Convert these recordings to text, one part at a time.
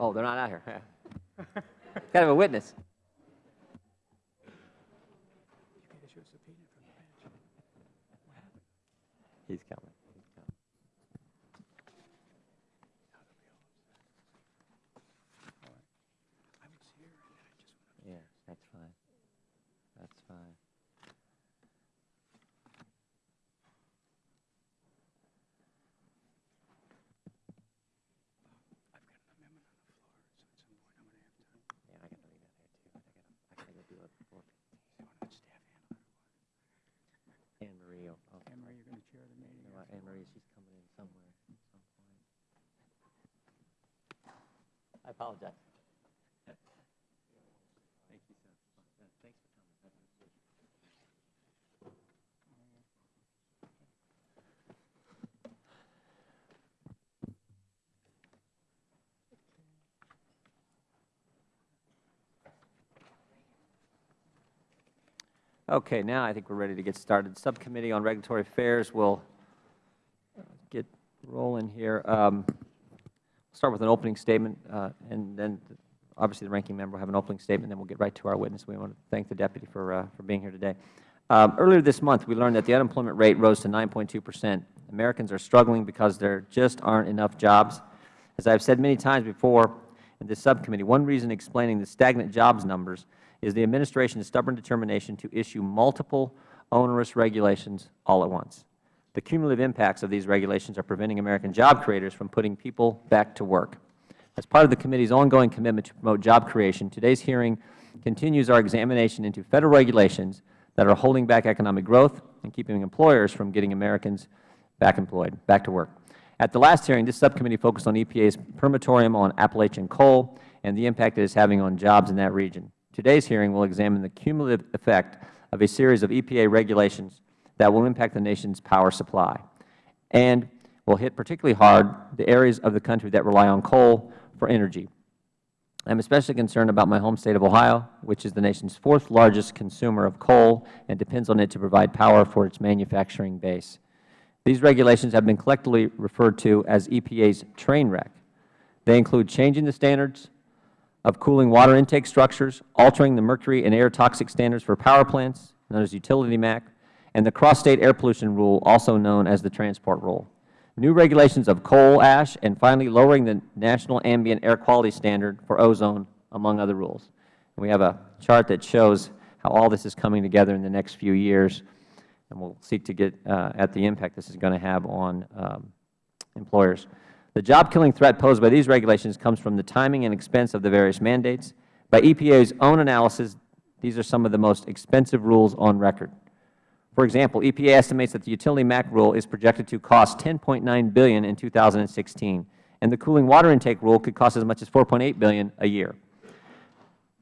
Oh, they're not out here. Kind of a witness. He's coming. He's coming. Yeah, that's fine. That's fine. Yeah, I gotta leave that there too. I gotta, I gotta go do it before. Anne Marie, will- oh, Anne Marie, you're going to chair the meeting. you know what, Anne Marie, she's coming in somewhere at some point. I apologize. Thank you, sir. Thanks for coming. I appreciate. Okay, now I think we're ready to get started. Subcommittee on Regulatory Affairs will get rolling here. Um, start with an opening statement, uh, and then obviously the ranking member will have an opening statement, then we'll get right to our witness. We want to thank the deputy for, uh, for being here today. Um, Earlier this month, we learned that the unemployment rate rose to 9.2 percent. Americans are struggling because there just aren't enough jobs. As I have said many times before in this subcommittee, one reason explaining the stagnant jobs numbers is the Administration's stubborn determination to issue multiple onerous regulations all at once. The cumulative impacts of these regulations are preventing American job creators from putting people back to work. As part of the committee's ongoing commitment to promote job creation, today's hearing continues our examination into Federal regulations that are holding back economic growth and keeping employers from getting Americans back employed, back to work. At the last hearing, this subcommittee focused on EPA's permitorium on Appalachian coal and the impact it is having on jobs in that region. Today's hearing will examine the cumulative effect of a series of EPA regulations that will impact the nation's power supply and will hit particularly hard the areas of the country that rely on coal for energy. I am especially concerned about my home State of Ohio, which is the nation's fourth largest consumer of coal and depends on it to provide power for its manufacturing base. These regulations have been collectively referred to as EPA's train wreck. They include changing the standards of cooling water intake structures, altering the mercury and air toxic standards for power plants, known as Utility MAC, and the Cross-State Air Pollution Rule, also known as the Transport Rule. New regulations of coal ash, and finally lowering the National Ambient Air Quality Standard for ozone, among other rules. We have a chart that shows how all this is coming together in the next few years, and we will seek to get uh, at the impact this is going to have on um, employers. The job-killing threat posed by these regulations comes from the timing and expense of the various mandates. By EPA's own analysis, these are some of the most expensive rules on record. For example, EPA estimates that the utility MAC rule is projected to cost 10.9 billion in 2016, and the cooling water intake rule could cost as much as 4.8 billion a year.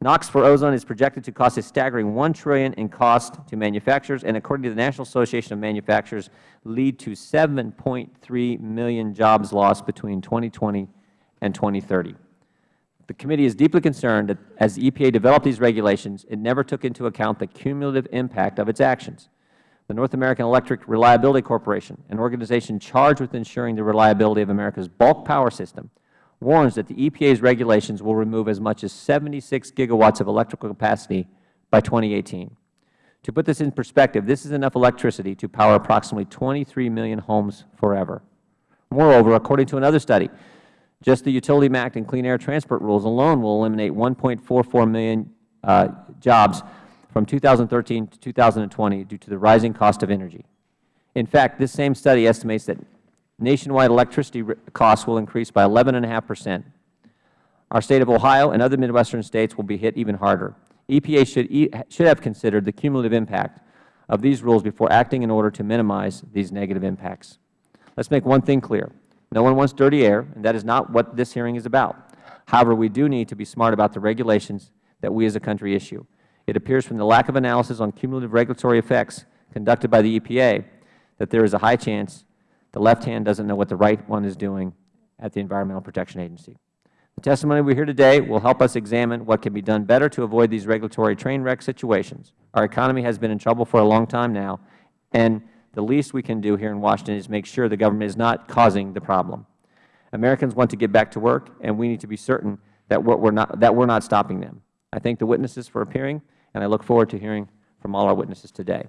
NAAQS for ozone is projected to cost a staggering 1 trillion in cost to manufacturers, and according to the National Association of Manufacturers, lead to 7.3 million jobs lost between 2020 and 2030. The committee is deeply concerned that as the EPA developed these regulations, it never took into account the cumulative impact of its actions. The North American Electric Reliability Corporation, an organization charged with ensuring the reliability of America's bulk power system, warns that the EPA's regulations will remove as much as 76 gigawatts of electrical capacity by 2018. To put this in perspective, this is enough electricity to power approximately 23 million homes forever. Moreover, according to another study, just the Utility MAC and Clean Air Transport rules alone will eliminate 1.44 million uh, jobs from 2013 to 2020 due to the rising cost of energy. In fact, this same study estimates that nationwide electricity costs will increase by 11.5 percent. Our State of Ohio and other Midwestern States will be hit even harder. EPA should, e should have considered the cumulative impact of these rules before acting in order to minimize these negative impacts. Let's make one thing clear. No one wants dirty air, and that is not what this hearing is about. However, we do need to be smart about the regulations that we as a country issue. It appears from the lack of analysis on cumulative regulatory effects conducted by the EPA that there is a high chance the left hand doesn't know what the right one is doing at the Environmental Protection Agency. The testimony we hear today will help us examine what can be done better to avoid these regulatory train wreck situations. Our economy has been in trouble for a long time now, and the least we can do here in Washington is make sure the government is not causing the problem. Americans want to get back to work, and we need to be certain that we're, we're not, that we're not stopping them. I thank the witnesses for appearing, and I look forward to hearing from all our witnesses today.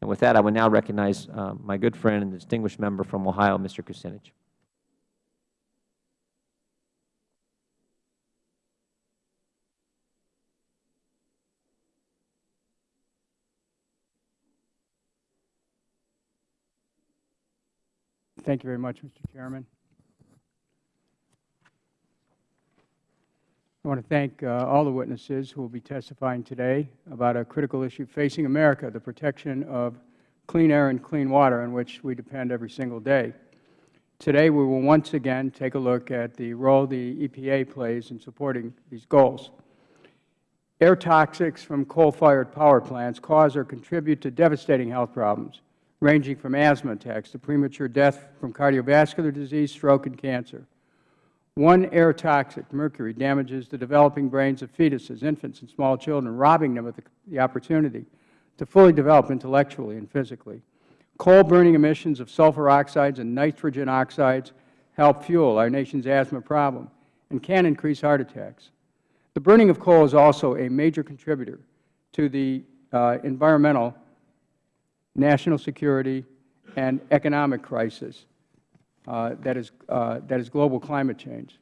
And with that, I would now recognize uh, my good friend and distinguished member from Ohio, Mr. Kucinich. Thank you very much, Mr. Chairman. I want to thank uh, all the witnesses who will be testifying today about a critical issue facing America, the protection of clean air and clean water on which we depend every single day. Today, we will once again take a look at the role the EPA plays in supporting these goals. Air toxics from coal-fired power plants cause or contribute to devastating health problems, ranging from asthma attacks to premature death from cardiovascular disease, stroke, and cancer. One air toxic, mercury, damages the developing brains of fetuses, infants, and small children, robbing them of the, opportunity to fully develop intellectually and physically. Coal-burning emissions of sulfur oxides and nitrogen oxides help fuel our nation's asthma problem and can increase heart attacks. The burning of coal is also a major contributor to the uh, environmental, national security, and economic crisis that, is, uh, that is global climate change.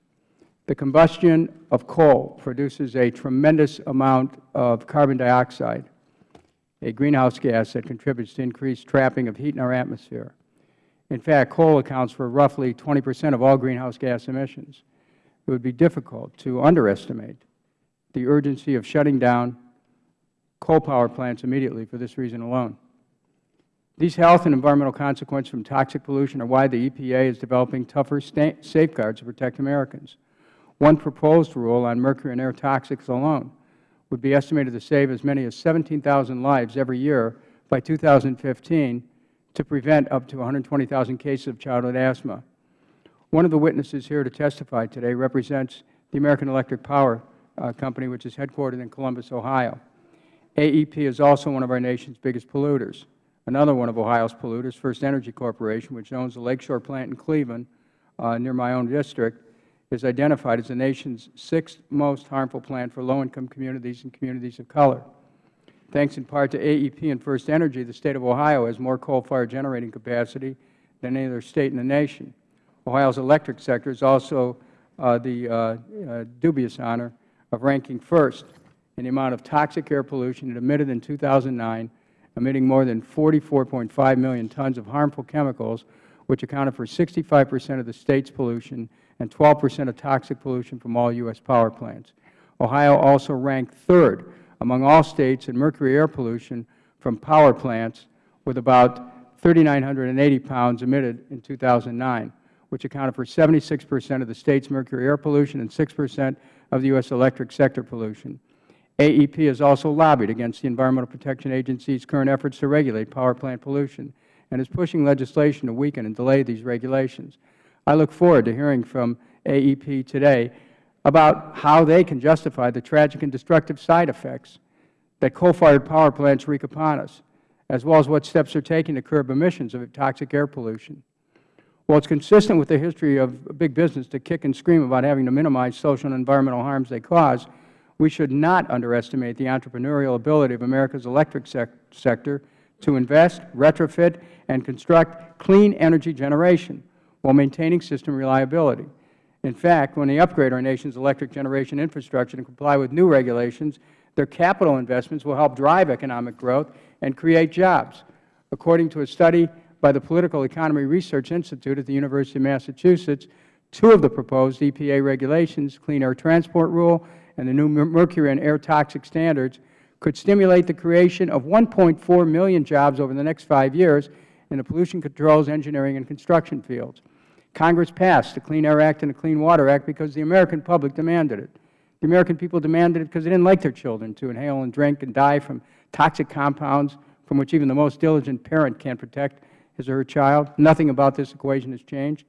The combustion of coal produces a tremendous amount of carbon dioxide, a greenhouse gas that contributes to increased trapping of heat in our atmosphere. In fact, coal accounts for roughly 20 percent of all greenhouse gas emissions. It would be difficult to underestimate the urgency of shutting down coal power plants immediately for this reason alone. These health and environmental consequences from toxic pollution are why the EPA is developing tougher safeguards to protect Americans. One proposed rule on mercury and air toxics alone would be estimated to save as many as 17,000 lives every year by 2015 to prevent up to 120,000 cases of childhood asthma. One of the witnesses here to testify today represents the American Electric Power uh, Company, which is headquartered in Columbus, Ohio. AEP is also one of our nation's biggest polluters. Another one of Ohio's polluters, First Energy Corporation, which owns the Lakeshore plant in Cleveland, uh, near my own district, is identified as the nation's sixth most harmful plant for low-income communities and communities of color. Thanks in part to AEP and First Energy, the State of Ohio has more coal-fired generating capacity than any other State in the nation. Ohio's electric sector is also uh, the uh, uh, dubious honor of ranking first in the amount of toxic air pollution it emitted in 2009 emitting more than 44.5 million tons of harmful chemicals, which accounted for 65 percent of the State's pollution and 12 percent of toxic pollution from all U.S. power plants. Ohio also ranked third among all States in mercury air pollution from power plants with about 3,980 pounds emitted in 2009, which accounted for 76 percent of the State's mercury air pollution and 6 percent of the U.S. electric sector pollution. AEP has also lobbied against the Environmental Protection Agency's current efforts to regulate power plant pollution and is pushing legislation to weaken and delay these regulations. I look forward to hearing from AEP today about how they can justify the tragic and destructive side effects that coal-fired power plants wreak upon us, as well as what steps they are taken to curb emissions of toxic air pollution. While it is consistent with the history of big business to kick and scream about having to minimize social and environmental harms they cause, we should not underestimate the entrepreneurial ability of America's electric sec sector to invest, retrofit, and construct clean energy generation while maintaining system reliability. In fact, when they upgrade our nation's electric generation infrastructure to comply with new regulations, their capital investments will help drive economic growth and create jobs. According to a study by the Political Economy Research Institute at the University of Massachusetts, two of the proposed EPA regulations, Clean Air Transport Rule and the new mercury and air toxic standards could stimulate the creation of 1.4 million jobs over the next five years in the pollution controls, engineering, and construction fields. Congress passed the Clean Air Act and the Clean Water Act because the American public demanded it. The American people demanded it because they didn't like their children to inhale and drink and die from toxic compounds from which even the most diligent parent can't protect his or her child. Nothing about this equation has changed.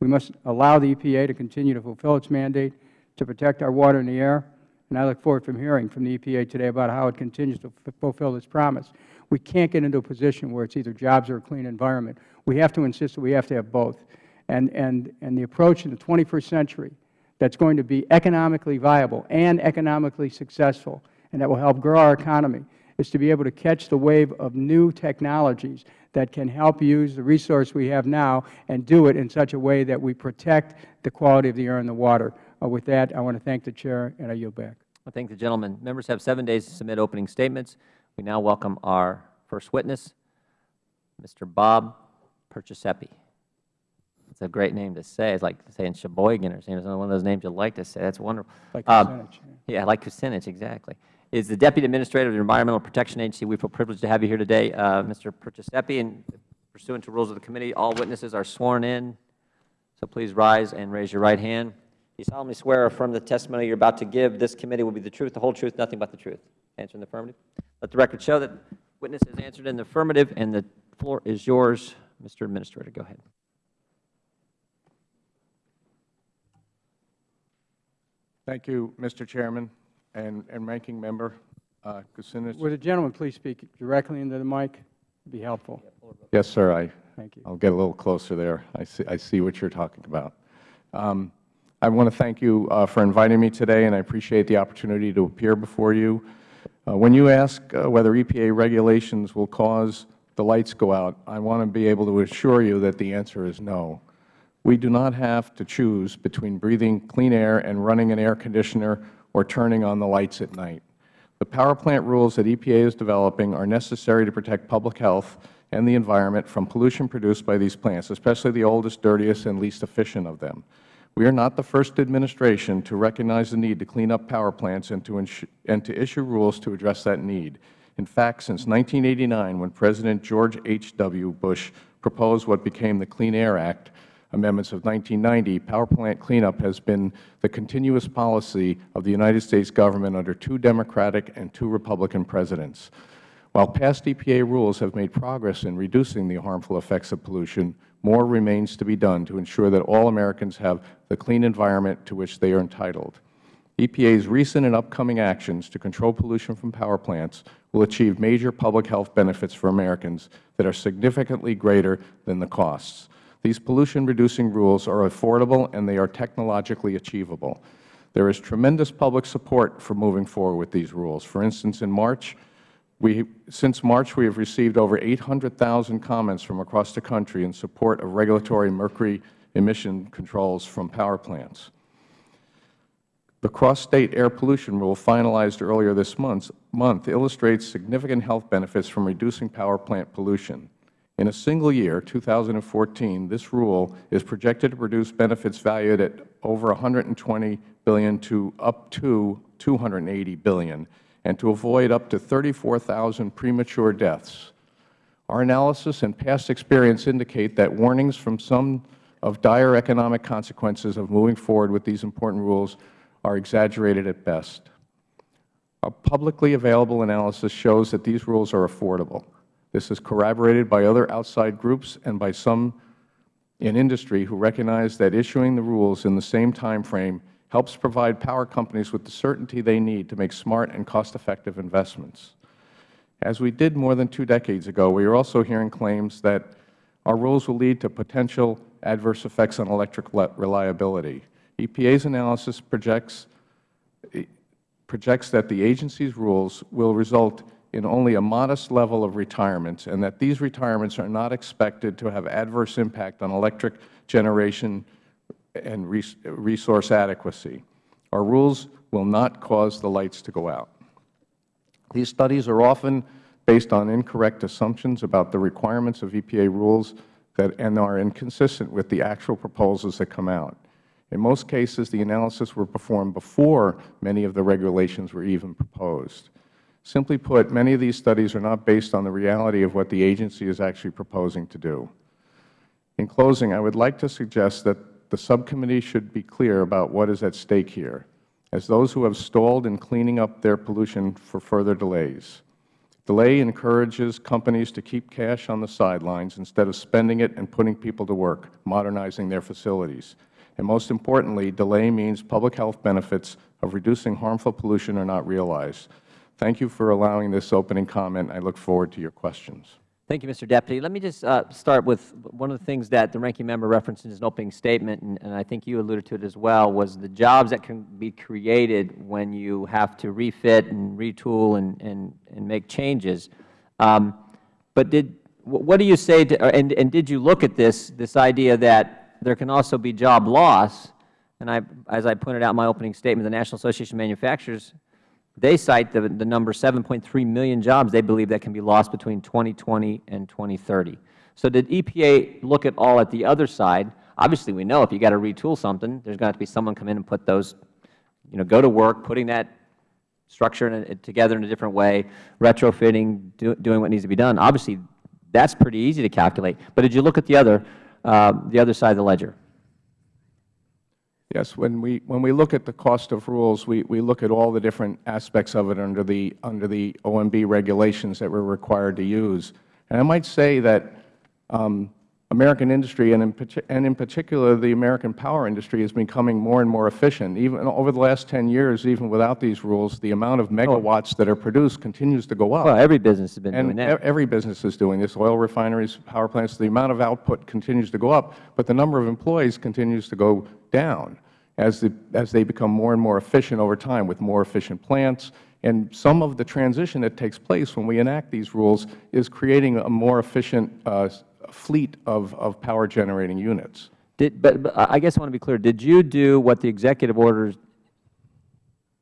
We must allow the EPA to continue to fulfill its mandate to protect our water and the air, and I look forward from hearing from the EPA today about how it continues to fulfill its promise. We can't get into a position where it's either jobs or a clean environment. We have to insist that we have to have both. And, and, and the approach in the 21st century that's going to be economically viable and economically successful and that will help grow our economy is to be able to catch the wave of new technologies that can help use the resource we have now and do it in such a way that we protect the quality of the air and the water. Uh, with that, I want to thank the Chair, and I yield back. I thank the gentleman. Members have seven days to submit opening statements. We now welcome our first witness, Mr. Bob Perciasepe. It's a great name to say. It's like saying Sheboygan or saying it's one of those names you like to say. That's wonderful. Like Um, Kucinich, Yeah, like Kucinich, exactly. Is the Deputy Administrator of the Environmental Protection Agency. We feel privileged to have you here today, uh, Mr. Perciasepe, and pursuant to rules of the committee, all witnesses are sworn in. So please rise and raise your right hand. You solemnly swear or affirm the testimony you're about to give this committee will be the truth, the whole truth, nothing but the truth. Answer in the affirmative. Let the record show that witness has answered in the affirmative, and the floor is yours, Mr. Administrator. Go ahead. Thank you, Mr. Chairman and, and Ranking Member uh, Kucinich. Would the gentleman please speak directly into the mic? It would be helpful. Yes, sir. I, Thank you. I'll get a little closer there. I see, I see what you're talking about. Um, I want to thank you uh, for inviting me today, and I appreciate the opportunity to appear before you. Uh, when you ask uh, whether EPA regulations will cause the lights go out, I want to be able to assure you that the answer is no. We do not have to choose between breathing clean air and running an air conditioner or turning on the lights at night. The power plant rules that EPA is developing are necessary to protect public health and the environment from pollution produced by these plants, especially the oldest, dirtiest, and least efficient of them. We are not the first administration to recognize the need to clean up power plants and to, and to issue rules to address that need. In fact, since 1989, when President George H. W. Bush proposed what became the Clean Air Act, amendments of 1990, power plant cleanup has been the continuous policy of the United States Government under two Democratic and two Republican presidents. While past EPA rules have made progress in reducing the harmful effects of pollution, more remains to be done to ensure that all Americans have the clean environment to which they are entitled. EPA's recent and upcoming actions to control pollution from power plants will achieve major public health benefits for Americans that are significantly greater than the costs. These pollution-reducing rules are affordable and they are technologically achievable. There is tremendous public support for moving forward with these rules. For instance, in March, since March, we have received over 800,000 comments from across the country in support of regulatory mercury emission controls from power plants. The cross-state air pollution rule finalized earlier this month, month illustrates significant health benefits from reducing power plant pollution. In a single year, 2014, this rule is projected to produce benefits valued at over 120 billion to up to 280 billion and to avoid up to 34,000 premature deaths. Our analysis and past experience indicate that warnings from some of dire economic consequences of moving forward with these important rules are exaggerated at best. A publicly available analysis shows that these rules are affordable. This is corroborated by other outside groups and by some in industry who recognize that issuing the rules in the same time frame helps provide power companies with the certainty they need to make smart and cost-effective investments. As we did more than two decades ago, we are also hearing claims that our rules will lead to potential adverse effects on electric reliability. EPA's analysis projects, projects that the agency's rules will result in only a modest level of retirements and that these retirements are not expected to have adverse impact on electric generation and resource adequacy. Our rules will not cause the lights to go out. These studies are often based on incorrect assumptions about the requirements of EPA rules that, and are inconsistent with the actual proposals that come out. In most cases, the analysis were performed before many of the regulations were even proposed. Simply put, many of these studies are not based on the reality of what the agency is actually proposing to do. In closing, I would like to suggest that the subcommittee should be clear about what is at stake here, as those who have stalled in cleaning up their pollution for further delays. Delay encourages companies to keep cash on the sidelines instead of spending it and putting people to work, modernizing their facilities. And most importantly, delay means public health benefits of reducing harmful pollution are not realized. Thank you for allowing this opening comment. I look forward to your questions. Thank you, Mr. Deputy. Let me just uh, start with one of the things that the ranking member referenced in his opening statement, and, and I think you alluded to it as well, was the jobs that can be created when you have to refit and retool and, and, and make changes. Um, but did, what do you say, to, and, and did you look at this, this idea that there can also be job loss? And I, as I pointed out in my opening statement, the National Association of Manufacturers they cite the, the number 7.3 million jobs they believe that can be lost between 2020 and 2030. So did EPA look at all at the other side? Obviously, we know if you got to retool something, there's going to have to be someone come in and put those, you know, go to work, putting that structure in a, together in a different way, retrofitting, do, doing what needs to be done. Obviously, that's pretty easy to calculate. But did you look at the other, uh, the other side of the ledger? Yes, when we, when we look at the cost of rules, we, we look at all the different aspects of it under the, under the OMB regulations that we are required to use. And I might say that um, American industry, and in, and in particular the American power industry, is becoming more and more efficient. Even over the last 10 years, even without these rules, the amount of megawatts that are produced continues to go up. Well, every business has been doing that. every business is doing this, oil refineries, power plants, the amount of output continues to go up, but the number of employees continues to go down as, the, as they become more and more efficient over time with more efficient plants. And some of the transition that takes place when we enact these rules is creating a more efficient uh, fleet of, of power generating units. Did, but, but I guess I want to be clear. Did you do what the executive order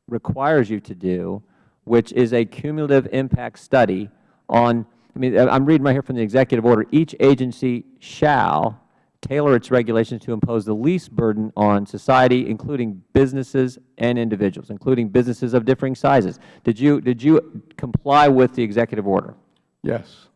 requires you to do, which is a cumulative impact study on, I mean, I'm reading right here from the executive order, each agency shall tailor its regulations to impose the least burden on society, including businesses and individuals, including businesses of differing sizes. Did you, did you comply with the executive order? Yes.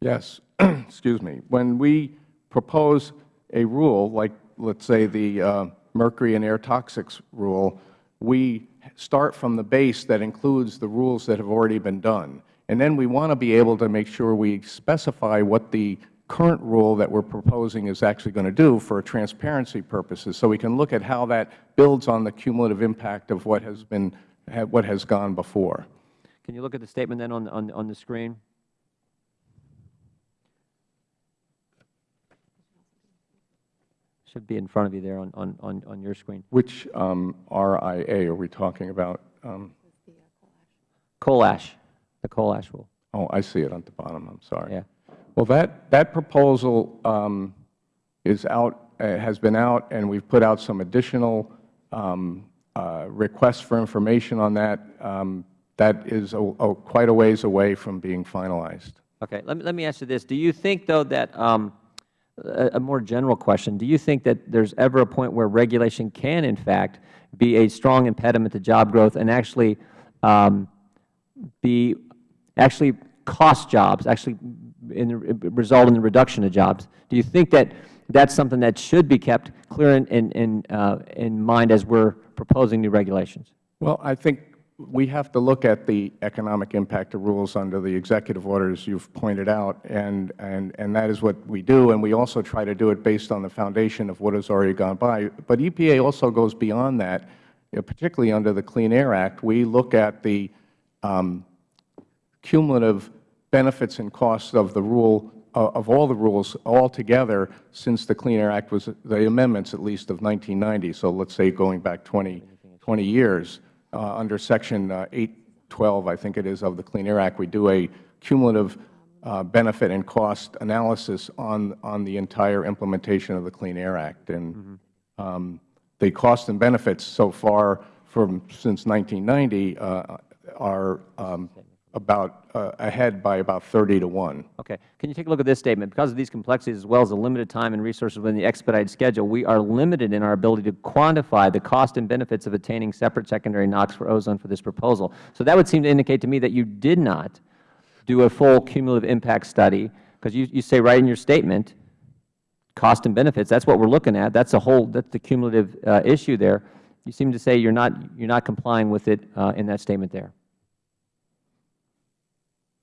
Yes. Excuse me. When we propose a rule, like let's say the uh, mercury and air toxics rule, we start from the base that includes the rules that have already been done. And then we want to be able to make sure we specify what the current rule that we are proposing is actually going to do for transparency purposes, so we can look at how that builds on the cumulative impact of what has been, what has gone before. Can you look at the statement then on, on, on the screen? Should be in front of you there on, on, on, on your screen. Which um, RIA are we talking about? Um, Coal ash, the coal ash rule. Oh, I see it on the bottom, I'm sorry. Yeah. Well, that, that proposal um, is out, uh, has been out, and we've put out some additional um, uh, requests for information on that. Um, That is a- a- quite a ways away from being finalized. Okay, let me, let me ask you this. Do you think, though, that, um, a, a more general question, do you think that there's ever a point where regulation can, in fact, be a strong impediment to job growth and actually um, be, actually cost jobs, actually in, result in the reduction of jobs? Do you think that that's something that should be kept clear in, in, uh, in mind as we're proposing new regulations? Well, I think we have to look at the economic impact of rules under the executive orders you've pointed out, and, and, and that is what we do, and we also try to do it based on the foundation of what has already gone by. But EPA also goes beyond that, you know, particularly under the Clean Air Act. We look at the um, cumulative benefits and costs of the rule, uh, of all the rules altogether since the Clean Air Act was, the amendments at least of 1990, so let's say going back 20, 20 years. Uh, under Section uh, 812, I think it is, of the Clean Air Act, we do a cumulative uh, benefit and cost analysis on, on the entire implementation of the Clean Air Act. And um, the cost and benefits so far from, since 1990 uh, are um, about, uh, ahead by about 30 to 1. Okay. Can you take a look at this statement? Because of these complexities as well as the limited time and resources within the expedited schedule, we are limited in our ability to quantify the cost and benefits of attaining separate secondary NAAQS for ozone for this proposal. So that would seem to indicate to me that you did not do a full cumulative impact study, because you, you say right in your statement, cost and benefits, that's what we're looking at. That's the whole, that's the cumulative uh, issue there. You seem to say you're not, you're not complying with it uh, in that statement there.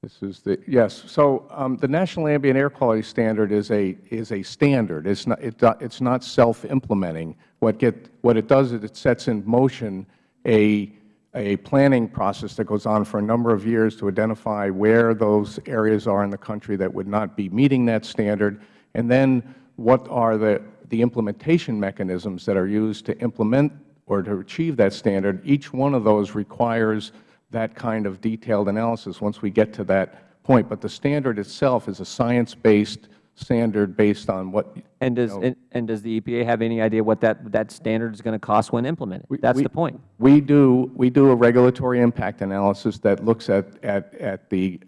This is the, yes. So um, the National Ambient Air Quality Standard is a, is a standard. It's not, it, it's not self-implementing. What get, what it does is it sets in motion a, a planning process that goes on for a number of years to identify where those areas are in the country that would not be meeting that standard, and then what are the, the implementation mechanisms that are used to implement or to achieve that standard. Each one of those requires that kind of detailed analysis once we get to that point. But the standard itself is a science-based standard based on what And does, and- and does the EPA have any idea what that, that standard is going to cost when implemented? That's we- the point. We do, we do a regulatory impact analysis that looks at, at, at the,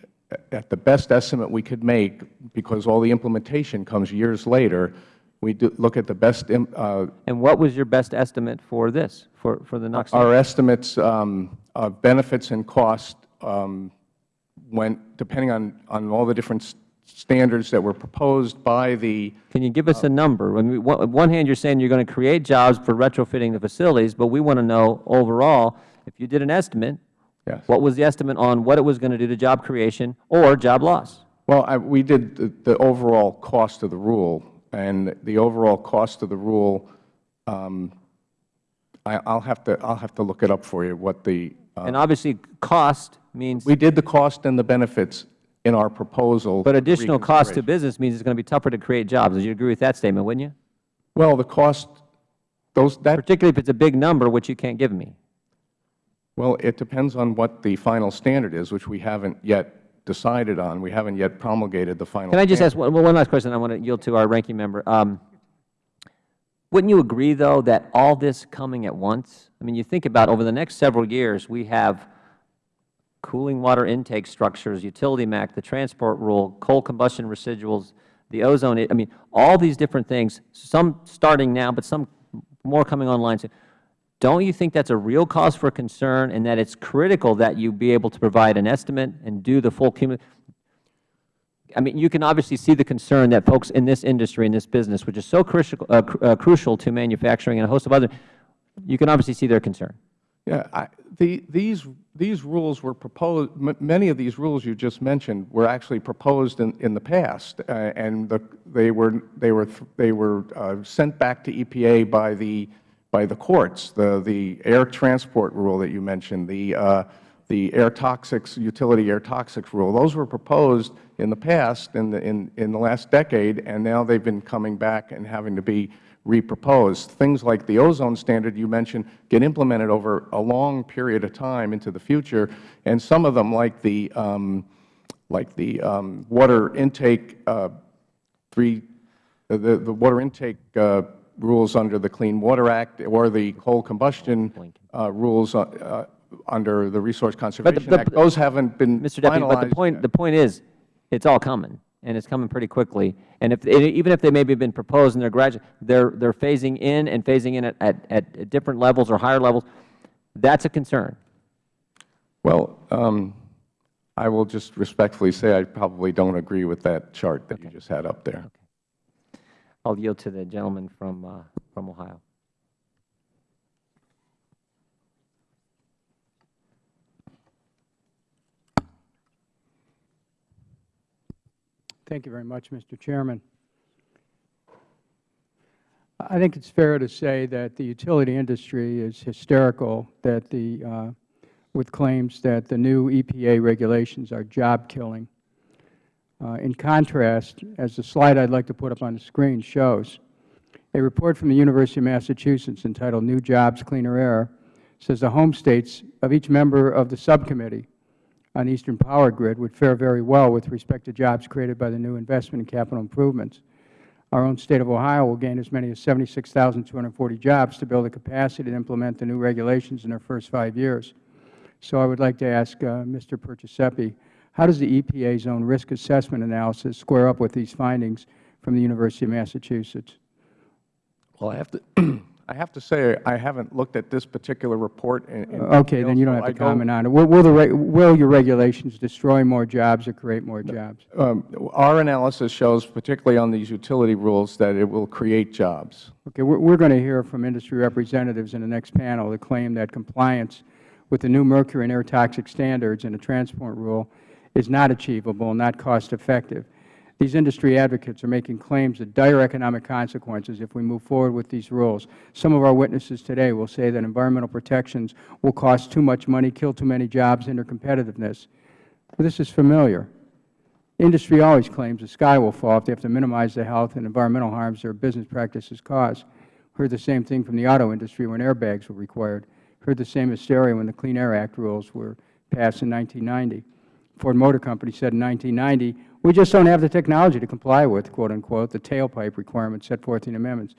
at the best estimate we could make, because all the implementation comes years later. We do look at the best, uh, And what was your best estimate for this, for, for the NAAQS? our estimates um, benefits and cost um, went, depending on, on all the different standards that were proposed by the, Can you give us a number? I mean, one- on one hand, you're saying you're going to create jobs for retrofitting the facilities, but we want to know overall, if you did an estimate, yes. what was the estimate on what it was going to do to job creation or job loss? Well, I, we did the, the overall cost of the rule, and the overall cost of the rule, um, I, I'll have to, I'll have to look it up for you, what the, uh, And obviously, cost means, we did the cost and the benefits in our proposal. but additional cost to business means it's going to be tougher to create jobs. Would you agree with that statement, wouldn't you? Well, the cost, those, that, Particularly if it's a big number, which you can't give me. well, it depends on what the final standard is, which we haven't yet decided on. We haven't yet promulgated the final. Can I just standard. ask one, one last question I want to yield to our ranking member? Um, wouldn't you agree, though, that all this coming at once, I mean, you think about over the next several years, we have cooling water intake structures, utility MAC, the transport rule, coal combustion residuals, the ozone, I mean, all these different things, some starting now, but some more coming online soon. Don't you think that's a real cause for concern and that it's critical that you be able to provide an estimate and do the full cumulative? I mean, you can obviously see the concern that folks in this industry, in this business, which is so crucial, uh, cr- uh, crucial to manufacturing and a host of other, you can obviously see their concern. Yeah, I, the, these, these rules were proposed, many of these rules you just mentioned were actually proposed in, in the past, uh, and the, they were, they were, th- they were uh, sent back to EPA by the, by the courts, the, the air transport rule that you mentioned, the, uh, the air toxics, utility air toxics rule. Those were proposed in the past, in the, in, in the last decade, and now they've been coming back and having to be reproposed. Things like the ozone standard you mentioned get implemented over a long period of time into the future, and some of them, like the, um, like the um, water intake uh, three, the, the water intake uh, rules under the Clean Water Act or the coal combustion uh, rules uh, uh, under the Resource Conservation the- Act, those haven't been Mr. Deputy, but the point, the point is, it's all coming, and it's coming pretty quickly. And if, even if they maybe have been proposed and they're gradu, they're, they're phasing in and phasing in at, at, at different levels or higher levels, that's a concern. Well, um, I will just respectfully say I probably don't agree with that chart that you just had up there. I'll yield to the gentleman from, uh, from Ohio. Thank you very much, Mr. Chairman. I think it's fair to say that the utility industry is hysterical that the, uh, with claims that the new EPA regulations are job-killing. Uh, In contrast, as the slide I'd like to put up on the screen shows, a report from the University of Massachusetts entitled New Jobs, Cleaner Air says the home states of each member of the subcommittee on Eastern Power Grid would fare very well with respect to jobs created by the new investment in capital improvements. Our own State of Ohio will gain as many as 76,240 jobs to build the capacity to implement the new regulations in their first five years. So I would like to ask uh, Mr. Perciasepe, how does the EPA's own risk assessment analysis square up with these findings from the University of Massachusetts? Well, I have to, I have to say, I haven't looked at this particular report in in Okay, detail, then you don't have I to comment on it. Will, will the, will your regulations destroy more jobs or create more jobs? Um, Our analysis shows, particularly on these utility rules, that it will create jobs. Okay, we're, we're going to hear from industry representatives in the next panel that claim that compliance with the new mercury and air toxic standards and the transport rule is not achievable and not cost effective. These industry advocates are making claims of dire economic consequences if we move forward with these rules. Some of our witnesses today will say that environmental protections will cost too much money, kill too many jobs, hinder competitiveness. But this is familiar. Industry always claims the sky will fall if they have to minimize the health and environmental harms their business practices cause. Heard the same thing from the auto industry when airbags were required. Heard the same hysteria when the Clean Air Act rules were passed in 1990. Ford Motor Company said in 1990, we just don't have the technology to comply with, quote unquote, the tailpipe requirements set forth in the amendments.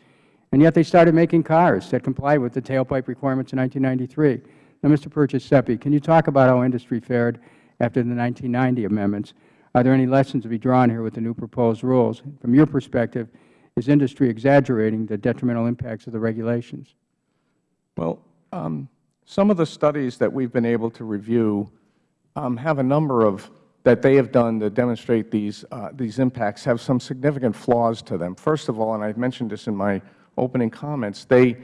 And yet they started making cars that complied with the tailpipe requirements in 1993. Now, Mr. Perciasepe, can you talk about how industry fared after the 1990 amendments? Are there any lessons to be drawn here with the new proposed rules? From your perspective, is industry exaggerating the detrimental impacts of the regulations? Well, um, some of the studies that we've been able to review um, have a number of that they have done to demonstrate these uh, these impacts have some significant flaws to them. First of all, and I have mentioned this in my opening comments, they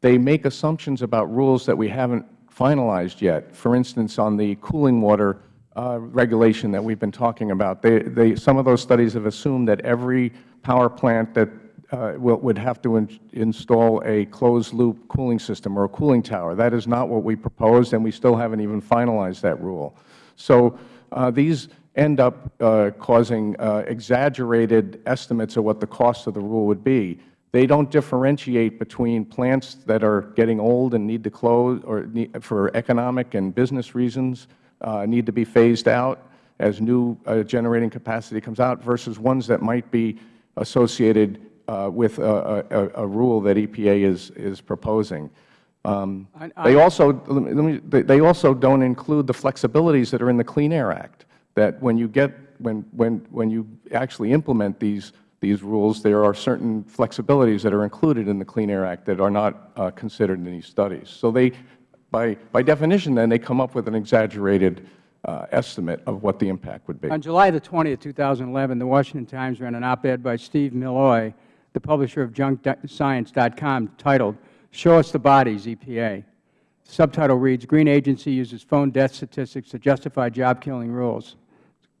they make assumptions about rules that we haven't finalized yet. For instance, on the cooling water uh, regulation that we've been talking about, they, they, some of those studies have assumed that every power plant that uh, will, would have to in, install a closed-loop cooling system or a cooling tower. That is not what we proposed, and we still haven't even finalized that rule. So uh, these end up uh, causing uh, exaggerated estimates of what the cost of the rule would be. They don't differentiate between plants that are getting old and need to close or for economic and business reasons uh, need to be phased out as new uh, generating capacity comes out versus ones that might be associated uh, with a, a, a, rule that EPA is, is proposing. Um, they also let me, they also don't include the flexibilities that are in the Clean Air Act. That when you get when when when you actually implement these these rules, there are certain flexibilities that are included in the Clean Air Act that are not uh, considered in these studies. So they, by by definition, then they come up with an exaggerated uh, estimate of what the impact would be. On July the 20th, 2011, the Washington Times ran an op-ed by Steve Milloy, the publisher of JunkScience.com, titled Show Us the Bodies, EPA. The subtitle reads, Green Agency uses phone death statistics to justify job-killing rules,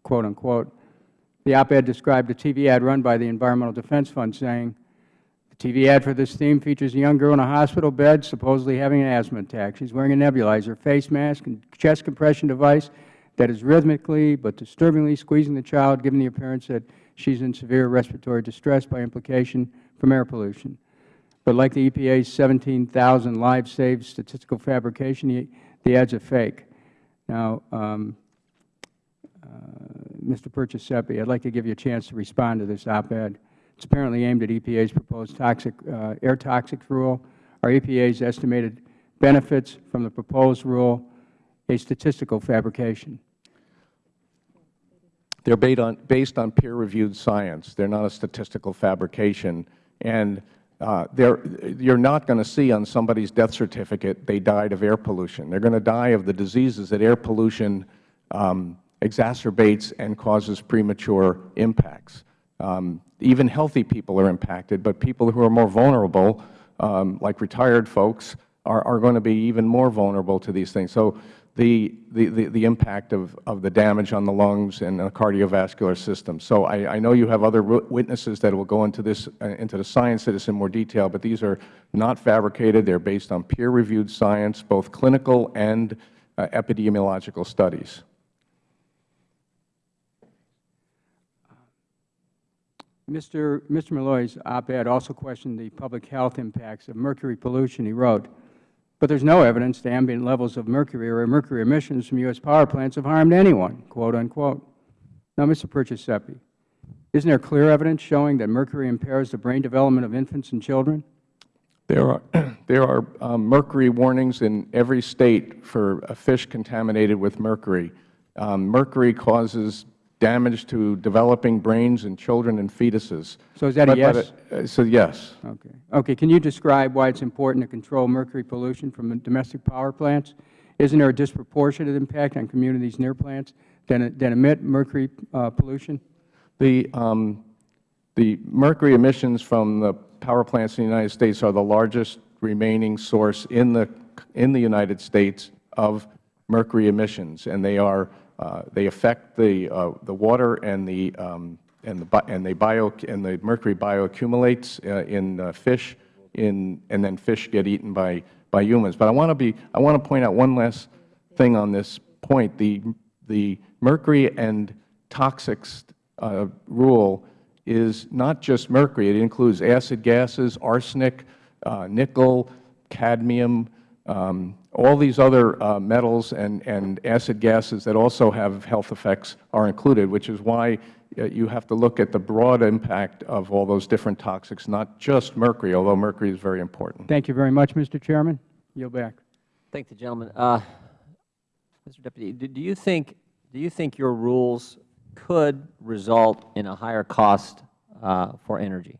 quote unquote. The op-ed described a TV ad run by the Environmental Defense Fund saying, the TV ad for this theme features a young girl in a hospital bed supposedly having an asthma attack. She's wearing a nebulizer, face mask, and chest compression device that is rhythmically but disturbingly squeezing the child, giving the appearance that she's in severe respiratory distress by implication from air pollution. But like the EPA's 17,000 lives saved statistical fabrication, the, ads are fake. Now, um, uh, Mr. Perciasepe, I'd like to give you a chance to respond to this op-ed. It's apparently aimed at EPA's proposed toxic, uh, air toxic rule. Are EPA's estimated benefits from the proposed rule a statistical fabrication? They're based on, based on peer-reviewed science. They're not a statistical fabrication. And uh, you're not going to see on somebody's death certificate they died of air pollution. They're going to die of the diseases that air pollution um, exacerbates and causes premature impacts. Um, even healthy people are impacted, but people who are more vulnerable, um, like retired folks, are, are going to be even more vulnerable to these things. So the, the, the, impact of, of the damage on the lungs and the cardiovascular system. So I, I know you have other witnesses that will go into this, uh, into the science of this in more detail, but these are not fabricated. They are based on peer-reviewed science, both clinical and uh, epidemiological studies. Mr. Mr. Milloy's op-ed also questioned the public health impacts of mercury pollution. He wrote, but there is no evidence that ambient levels of mercury or mercury emissions from U.S. power plants have harmed anyone, quote unquote. Now, Mr. Perciasepe, isn't there clear evidence showing that mercury impairs the brain development of infants and children? There are, there are um, mercury warnings in every State for a fish contaminated with mercury. Um, mercury causes damage to developing brains in children and fetuses. So is that but, a yes? But, uh, so yes. Okay. Okay. Can you describe why it's important to control mercury pollution from domestic power plants? Isn't there a disproportionate impact on communities near plants that, that emit mercury uh, pollution? The, um, the mercury emissions from the power plants in the United States are the largest remaining source in the, in the United States of mercury emissions, and they are they affect the, uh, the water and the, um, and the, and they bio, and the mercury bioaccumulates uh, in uh, fish, in, and then fish get eaten by, by humans. But I want to be, I want to point out one last thing on this point. The, the mercury and toxics uh, rule is not just mercury. It includes acid gases, arsenic, uh, nickel, cadmium, um, all these other uh, metals and, and acid gases that also have health effects are included, which is why uh, you have to look at the broad impact of all those different toxics, not just mercury, although mercury is very important. Thank you very much, Mr. Chairman. Yield back. Thank the gentleman. Uh, Mr. Deputy, do do you think, do you think your rules could result in a higher cost uh, for energy?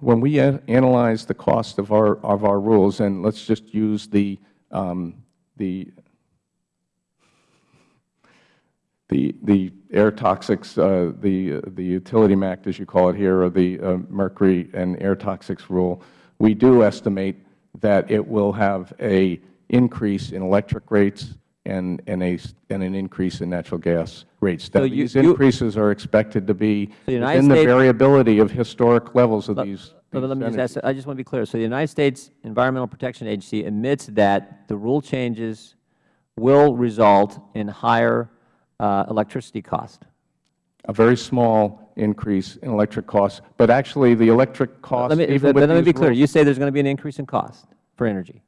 When we analyze the cost of our, of our rules, and let's just use the, um, the, the, the air toxics, uh, the, the utility MACT, as you call it here, or the uh, mercury and air toxics rule, we do estimate that it will have a increase in electric rates and, and, a, and an increase in natural gas rates. So you- These you- increases are expected to be the United within the variability of historic levels of Let- these. let- these Let me just ask, I just want to be clear. So the United States Environmental Protection Agency admits that the rule changes will result in higher uh, electricity cost. a very small increase in electric costs. But actually, the electric cost. Let me, even but with let me be clear. You say there's going to be an increase in cost for energy.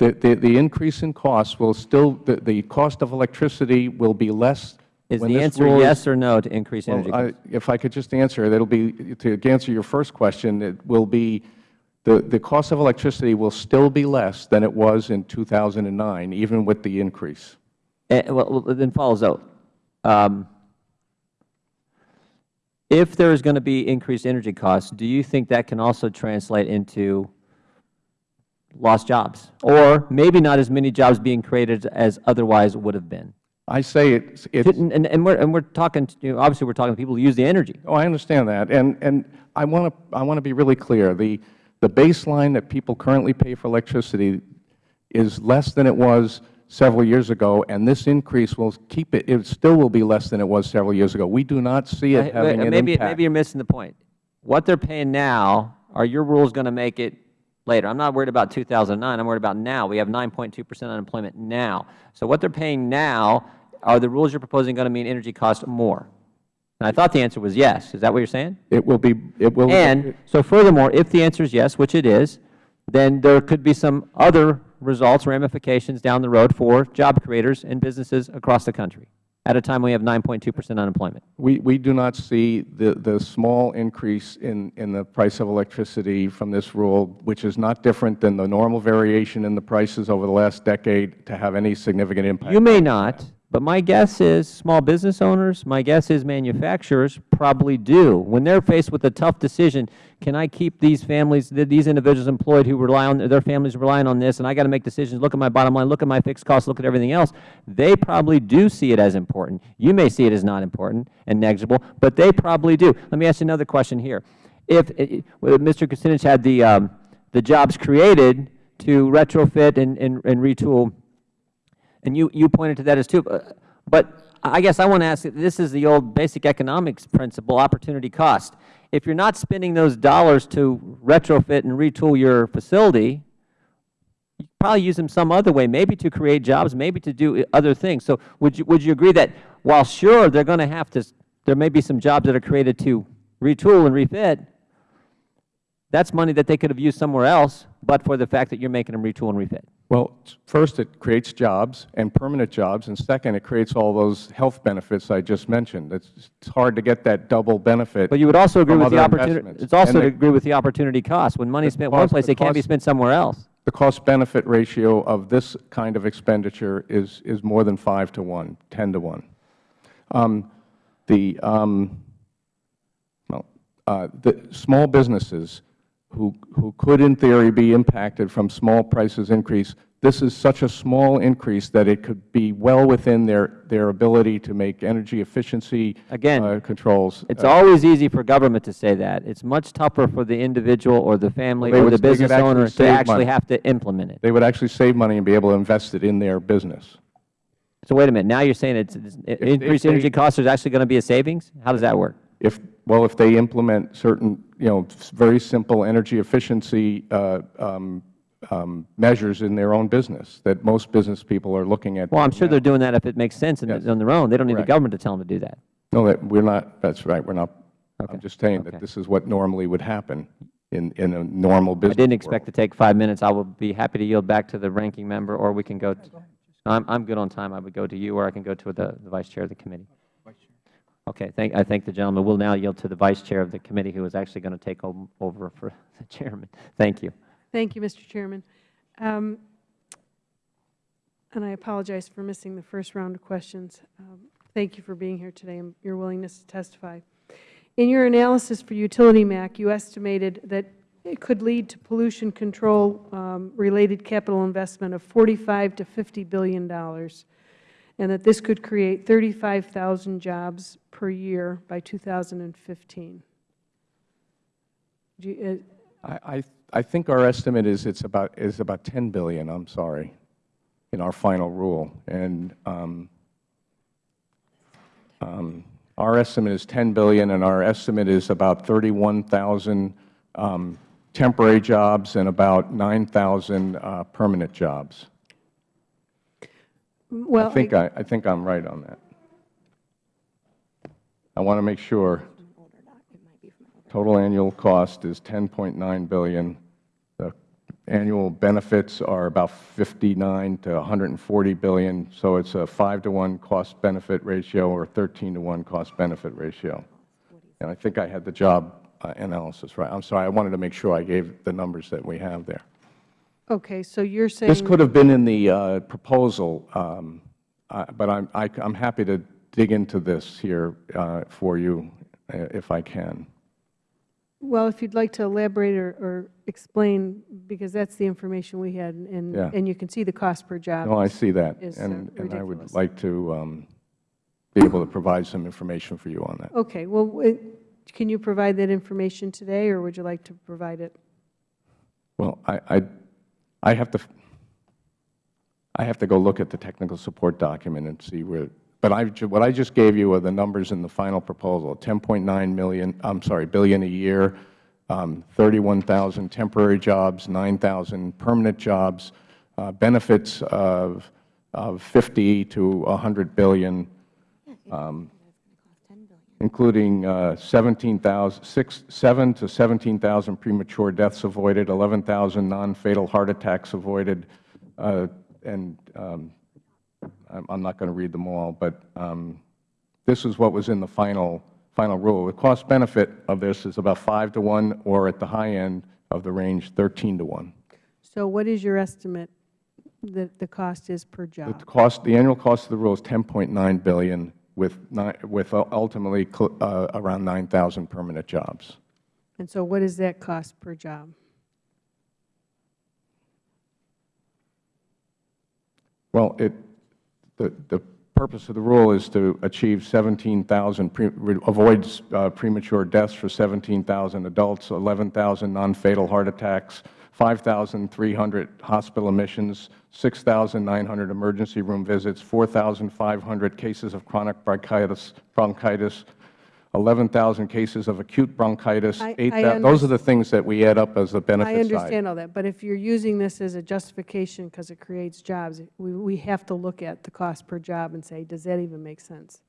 The, the, the increase in costs will still, the, the cost of electricity will be less. Is when the this answer rule is- yes or no to increase energy costs? If I could just answer, that'll be, to answer your first question, it will be, the, the cost of electricity will still be less than it was in 2009, even with the increase. Eh, Well, well, then follows out. Um, If there is going to be increased energy costs, do you think that can also translate into lost jobs? Or maybe not as many jobs being created as otherwise would have been? I say it's, it's, And, and- and we're, and we're talking, to- you know, obviously, we're talking to people who use the energy. Oh, I understand that. And, and I want to, I want to be really clear. The, the baseline that people currently pay for electricity is less than it was several years ago, and this increase will keep it, it still will be less than it was several years ago. We do not see it having an Maybe, impact. maybe you're missing the point. What they're paying now, are your rules going to make it later? I'm not worried about 2009. I'm worried about now. We have 9.2 percent unemployment now. So what they're paying now, are the rules you're proposing going to mean energy costs more? And I thought the answer was yes. Is that what you're saying? It will be, it will. And so furthermore, if the answer is yes, which it is, then there could be some other results, ramifications down the road for job creators and businesses across the country at a time we have 9.2 percent unemployment. We, we do not see the, the small increase in, in the price of electricity from this rule, which is not different than the normal variation in the prices over the last decade, to have any significant impact. You may not, but my guess is small business owners, my guess is manufacturers probably do. When they're faced with a tough decision, can I keep these families, these individuals employed who rely on, their families relying on this, and I got to make decisions, look at my bottom line, look at my fixed costs, look at everything else, they probably do see it as important. You may see it as not important and negligible, but they probably do. Let me ask you another question here. If, eh, eh, Mr. Kucinich had the, um, the jobs created to retrofit and, and, and retool and you, you pointed to that as too. But I guess I want to ask, this is the old basic economics principle, opportunity cost. If you're not spending those dollars to retrofit and retool your facility, you probably use them some other way, maybe to create jobs, maybe to do other things. So would you, would you agree that while sure they're going to have to, there may be some jobs that are created to retool and refit, that's money that they could have used somewhere else, but for the fact that you're making them retool and refit? Well, first, it creates jobs and permanent jobs, and second, it creates all those health benefits I just mentioned. It's, it's hard to get that double benefit. But you would also agree with the opportunity, it's also And to the- agree with the opportunity cost. When money is spent one place, it can't be spent somewhere else. The cost-benefit ratio of this kind of expenditure is, is more than 5 to 1, 10 to 1. Um, the, um, well, uh, the small businesses who, who could in theory be impacted from small prices increase, this is such a small increase that it could be well within their, their ability to make energy efficiency Again, uh, controls. It's Uh, always easy for government to say that. It's much tougher for the individual or the family or would- the business owner to actually money. have to implement it. They would actually save money and be able to invest it in their business. So wait a minute, now you're saying it's, it's- if increased they- energy costs, there's actually going to be a savings? How does that work? If, well, if they implement certain, you know, very simple energy efficiency uh, um, um, measures in their own business that most business people are looking at. Well, I'm sure now. they're doing that if it makes sense Yes. on their own. They don't need the government to tell them to do that. No, that, we're not, that's right, we're not, Okay. I'm just saying Okay. that this is what normally would happen in, in a normal business. I didn't expect to take five minutes. I will be happy to yield back to the ranking member, or we can go, to- I'm, I'm good on time. I would go to you, or I can go to the, the Vice Chair of the committee. Okay, thank, I thank the gentleman. We'll now yield to the Vice Chair of the committee, who is actually going to take over for the Chairman. Thank you. Thank you, Mr. Chairman. Um, And I apologize for missing the first round of questions. Um, Thank you for being here today and your willingness to testify. In your analysis for utility MACT, you estimated that it could lead to pollution control um, related capital investment of 45 to 50 billion dollars, and that this could create 35,000 jobs per year by 2015. Do you- uh, I, I, I think our estimate is it's about, is about 10 billion, I'm sorry, in our final rule. And um, um, our estimate is 10 billion, and our estimate is about 31,000 um, temporary jobs and about 9,000 uh, permanent jobs. Well, I think I, I think I'm right on that. I want to make sure. Total annual cost is 10.9 billion. The annual benefits are about 59 to 140 billion, so it's a 5 to 1 cost-benefit ratio or 13 to 1 cost-benefit ratio. And I think I had the job uh, analysis right. I'm sorry, I wanted to make sure I gave the numbers that we have there. Okay, so you're saying... This could have been in the uh, proposal, um, uh, but I'm, I, I'm happy to dig into this here uh, for you uh, if I can. Well, if you'd like to elaborate or, or explain, because that's the information we had, and, Yeah. and you can see the cost per job. No, I see that, is, uh, and, and I would like to um, be able to provide some information for you on that. Okay, well, it- can you provide that information today, or would you like to provide it? Well, I, I, I have to, I have to go look at the technical support document and see where, but I, what I just gave you are the numbers in the final proposal, 10.9 million, I'm sorry, billion a year, um, 31,000 temporary jobs, 9,000 permanent jobs, uh, benefits of, of 50 to 100 billion, um, including uh, 17,000, six- 7 to 17,000 premature deaths avoided, 11,000 non-fatal heart attacks avoided, uh, and um, I'm I'm not going to read them all, but um, this is what was in the final, final rule. The cost benefit of this is about 5 to 1, or at the high end of the range, 13 to 1. So what is your estimate that the cost is per job? The cost, the annual cost of the rule is 10.9 billion, with with ultimately uh, around 9,000 permanent jobs. And so what is that cost per job? Well, it, the, the purpose of the rule is to achieve 17,000, pre- re- avoid uh, premature deaths for 17,000 adults, 11,000 non-fatal heart attacks, 5,300 hospital admissions, 6,900 emergency room visits, 4,500 cases of chronic bronchitis, bronchitis, 11,000 cases of acute bronchitis, I- 8,000, I those are the things that we add up as the benefit I side. understand all that, but if you're using this as a justification because it creates jobs, we, we have to look at the cost per job and say, does that even make sense?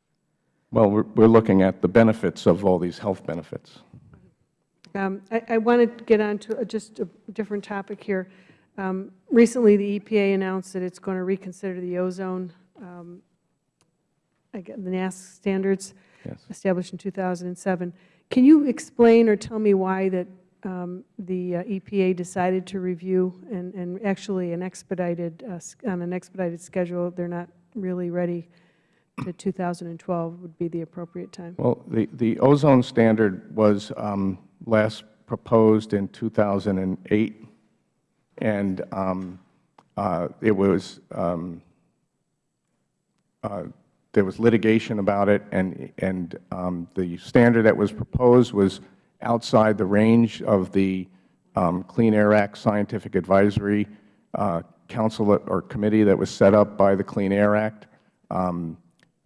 Well, we're, we're looking at the benefits of all these health benefits. Um, I, I want to get on to just a different topic here. Um, Recently, the EPA announced that it's going to reconsider the ozone, um, get the NAAQS standards Yes. established in 2007. Can you explain or tell me why that um, the uh, EPA decided to review and, and actually an expedited, uh, on an expedited schedule, they're not really ready to 2012 would be the appropriate time? Well, the, the ozone standard was um, last proposed in 2008, and um, uh, it was, um, uh, there was litigation about it, and, and um, the standard that was proposed was outside the range of the um, Clean Air Act Scientific Advisory uh, Council or committee that was set up by the Clean Air Act. um,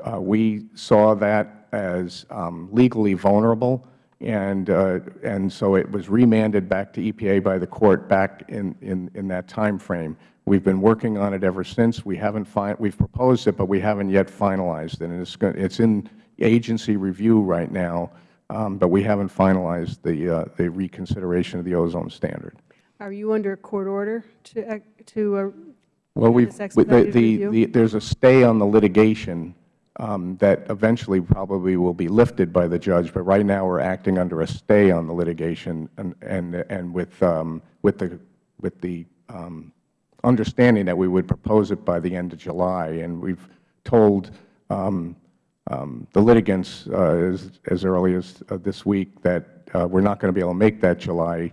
uh, we saw that as um, legally vulnerable, and, uh, and so it was remanded back to EPA by the Court back in, in, in that time frame. We've been working on it ever since. We haven't fin we've proposed it, but we haven't yet finalized it. And it's, it's in agency review right now, um, but we haven't finalized the, uh, the reconsideration of the ozone standard. Are you under a court order to, ac- to, uh, Well, this the, the, the, there's a stay on the litigation that eventually probably will be lifted by the judge, but right now we're acting under a stay on the litigation and, and, and with, um, with the, with the um, understanding that we would propose it by the end of July. And we've told um, um, the litigants uh, as, as early as uh, this week that uh, we're not going to be able to make that July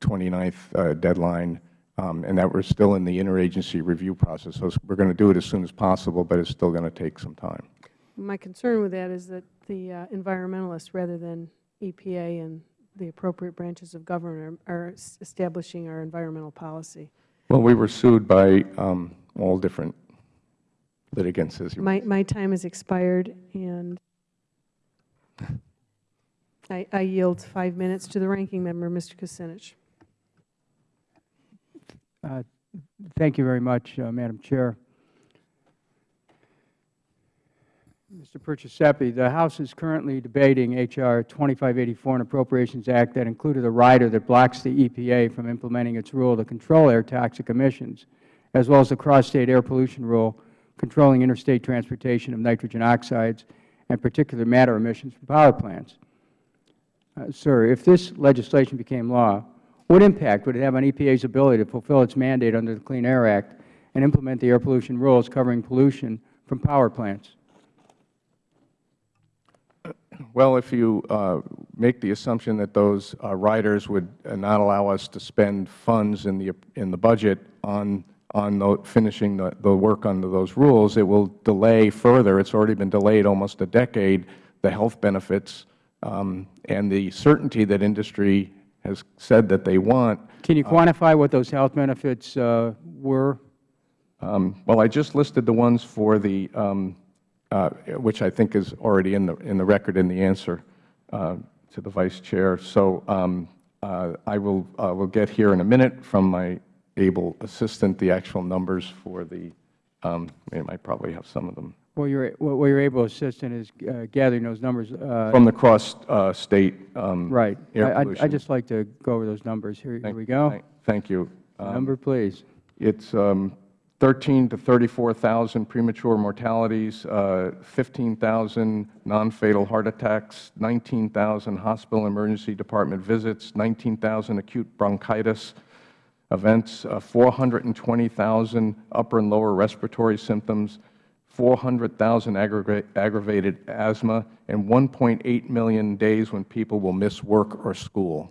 29th uh, deadline, um, and that we're still in the interagency review process. So we're going to do it as soon as possible, but it's still going to take some time. my concern with that is that the uh, environmentalists, rather than EPA and the appropriate branches of government, are are establishing our environmental policy. Well, we were sued by um, all different litigants, as you My, my time has expired, and I I yield five minutes to the ranking member, Mr. Kucinich. Thank you very much, uh, Madam Chair. Mr. Perciasepe, the House is currently debating H.R. 2584, an Appropriations Act that included a rider that blocks the EPA from implementing its rule to control air toxic emissions, as well as the cross-state air pollution rule controlling interstate transportation of nitrogen oxides and particulate matter emissions from power plants. Uh, Sir, if this legislation became law, what impact would it have on EPA's ability to fulfill its mandate under the Clean Air Act and implement the air pollution rules covering pollution from power plants? Well, if you uh, make the assumption that those uh, riders would uh, not allow us to spend funds in the, in the budget on, on the, finishing the, the work under those rules, it will delay further. It's already been delayed almost a decade, the health benefits um, and the certainty that industry has said that they want. Can you quantify what those health benefits uh, were? Um, Well, I just listed the ones for the, um, uh, which I think is already in the, in the record in the answer uh, to the Vice Chair. So um, uh, I will, uh, will get here in a minute from my able assistant the actual numbers for the, um, I might probably have some of them, Well, your, well, your able assistant is uh, gathering those numbers. uh, from the cross-state Right. air I- I'd- pollution. I'd just like to go over those numbers. Here here Thank- we go. thank- Thank you. Um, Number, please. It's um, 13 to 34,000 premature mortalities, uh, 15,000 non-fatal heart attacks, 19,000 hospital emergency department visits, 19,000 acute bronchitis events, uh, 420,000 upper and lower respiratory symptoms, 400,000 aggravated asthma, and 1.8 million days when people will miss work or school.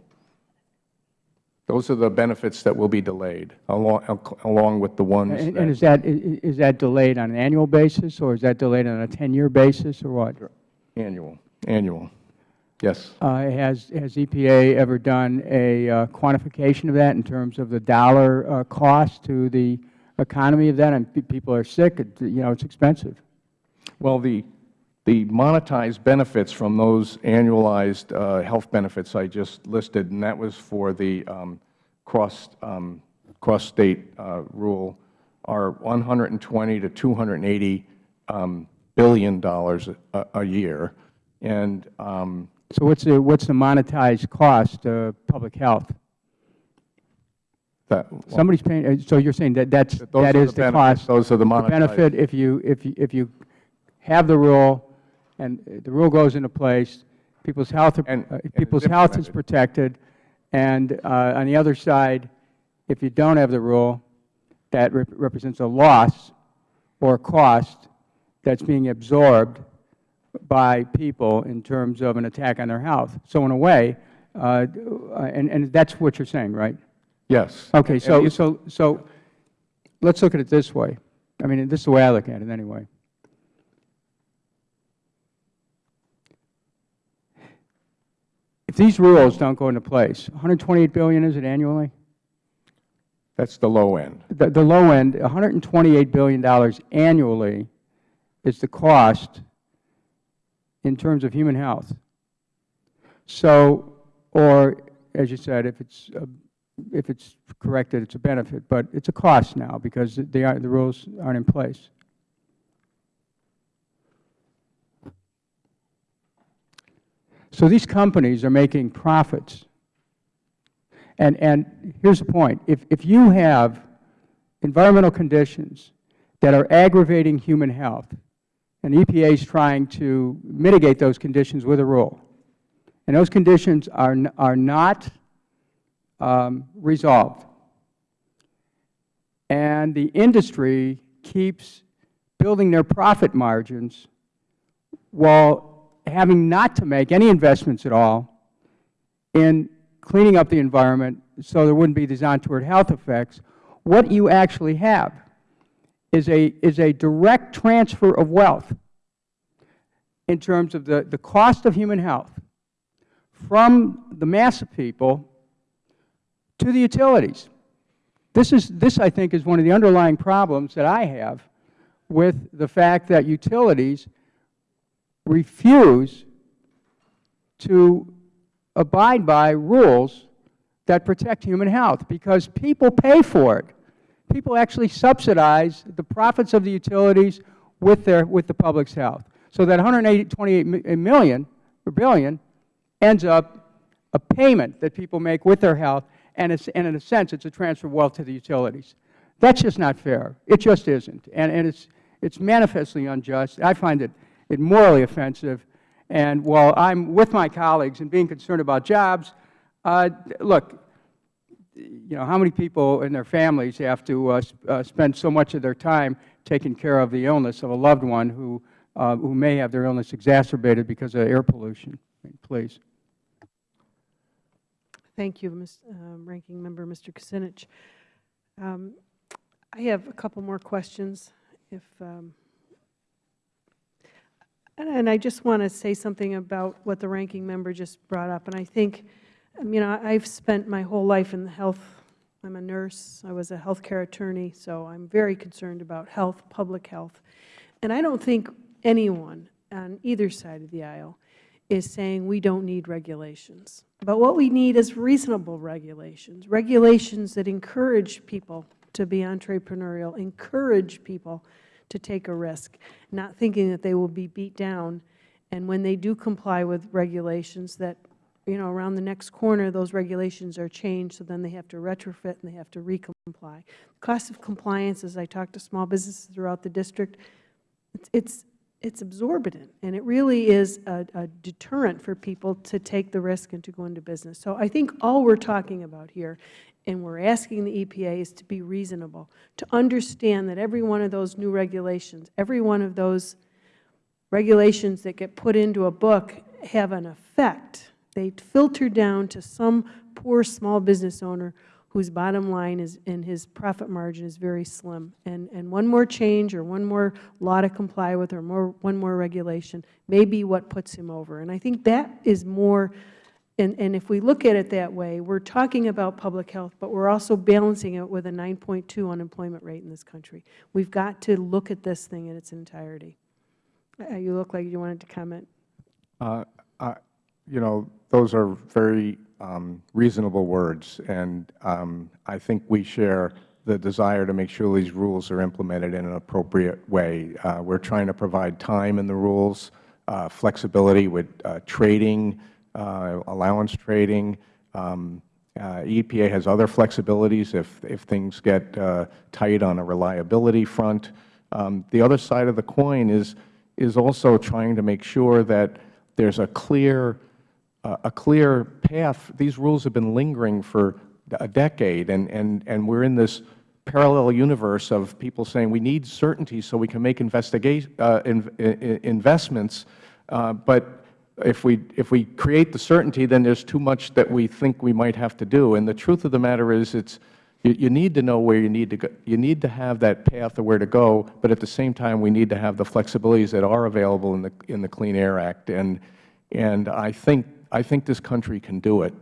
Those are the benefits that will be delayed, along, along with the ones And that... and is that, is that delayed on an annual basis, or is that delayed on a 10-year basis, or what? Annual, annual, yes. Uh, Has has EPA ever done a uh, quantification of that in terms of the dollar uh, cost to the economy of that? And people are sick, it- you know, it's expensive. Well, the, the monetized benefits from those annualized uh, health benefits I just listed, and that was for the um, cross, um, cross-state uh, rule, are 120 to 280 um, billion dollars a, a year. And um, So what's the, what's the monetized cost of public health? That, Somebody's paying, uh, so you're saying that that's, Those that are is the the benefits. cost? Those are the monetized- benefit if you, if you, if you have the rule, and the rule goes into place, people's health, are- And- uh, and people's health is implemented. protected, and uh, on the other side, if you don't have the rule, that rep- represents a loss or cost that's being absorbed by people in terms of an attack on their health. So in a way, uh, and, and that's what you're saying, right? Yes. Okay, so, so, so let's look at it this way. I mean, this is the way I look at it anyway. If these rules don't go into place, 128 billion is it annually? That's the low end. The, the low end, 128 billion dollars annually is the cost in terms of human health. So, or as you said, if it's, if it's correct that it's a benefit, but it's a cost now because they are, the rules aren't in place. So these companies are making profits. And, and here's the point. If, if you have environmental conditions that are aggravating human health, and EPA is trying to mitigate those conditions with a rule, and those conditions are, are not Um, resolved, and the industry keeps building their profit margins while having not to make any investments at all in cleaning up the environment so there wouldn't be these untoward health effects, what you actually have is a, is a direct transfer of wealth in terms of the, the cost of human health from the mass of people to the utilities. This, is, this, I think, is one of the underlying problems that I have with the fact that utilities refuse to abide by rules that protect human health because people pay for it. People actually subsidize the profits of the utilities with, their, with the public's health. So that 128 million or billion ends up a payment that people make with their health, and, and in a sense, it's a transfer of wealth to the utilities. That's just not fair. It just isn't. And, and it's, it's manifestly unjust. I find it, it morally offensive. And while I'm with my colleagues in being concerned about jobs, uh, look, you know, how many people and their families have to uh, uh, spend so much of their time taking care of the illness of a loved one who, uh, who may have their illness exacerbated because of air pollution? Please. Thank you, Ms., uh, Ranking Member Mr. Kucinich. Um, I have a couple more questions, if, um, and, and I just want to say something about what the Ranking Member just brought up. And I think, um, you know, I've spent my whole life in the health. I'm a nurse. I was a healthcare attorney, so I'm very concerned about health, public health. And I don't think anyone on either side of the aisle is saying we don't need regulations. But what we need is reasonable regulations, regulations that encourage people to be entrepreneurial, encourage people to take a risk, not thinking that they will be beat down. And when they do comply with regulations that, you know, around the next corner, those regulations are changed, so then they have to retrofit and they have to recomply. Cost of compliance, as I talk to small businesses throughout the district, it's, it's it's exorbitant, and it really is a, a, deterrent for people to take the risk and to go into business. So I think all we're talking about here, and we're asking the EPA, is to be reasonable, to understand that every one of those new regulations, every one of those regulations that get put into a book have an effect. They filter down to some poor small business owner whose bottom line is and his profit margin is very slim. And, and one more change or one more law to comply with or more, one more regulation may be what puts him over. And I think that is more, and, and if we look at it that way, we're talking about public health, but we're also balancing it with a 9.2 unemployment rate in this country. We've got to look at this thing in its entirety. Uh, you look like you wanted to comment. Uh, I, you know, those are very um, reasonable words, and um, I think we share the desire to make sure these rules are implemented in an appropriate way. Uh, we are trying to provide time in the rules, uh, flexibility with uh, trading, uh, allowance trading. Um, uh, EPA has other flexibilities if, if things get uh, tight on a reliability front. Um, the other side of the coin is, is also trying to make sure that there is a clear a clear path. These rules have been lingering for a decade, and, and, and we're in this parallel universe of people saying we need certainty so we can make uh, in, in, investments. Uh, but if we, if we create the certainty, then there's too much that we think we might have to do. And the truth of the matter is it's, you, you need to know where you need to go. You need to have that path of where to go, but at the same time we need to have the flexibilities that are available in the, in the Clean Air Act. And, and I think I think this country can do it.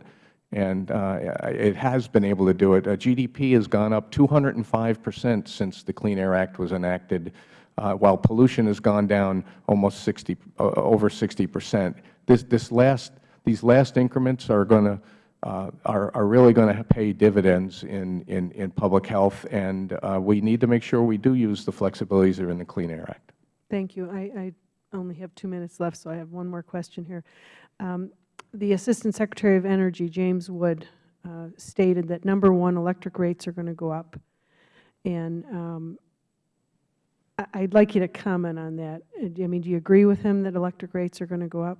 and uh, it has been able to do it. Uh, GDP has gone up 205 percent since the Clean Air Act was enacted, uh, while pollution has gone down almost 60, uh, over 60 percent. This, this last, these last increments are going to uh, are, are really going to pay dividends in, in, in public health, and uh, we need to make sure we do use the flexibilities that are in the Clean Air Act. Thank you. I, I only have two minutes left, so I have one more question here. Um, the Assistant Secretary of Energy, James Wood, uh, stated that, number one, electric rates are going to go up. And um, I would like you to comment on that. I mean, do you agree with him that electric rates are going to go up?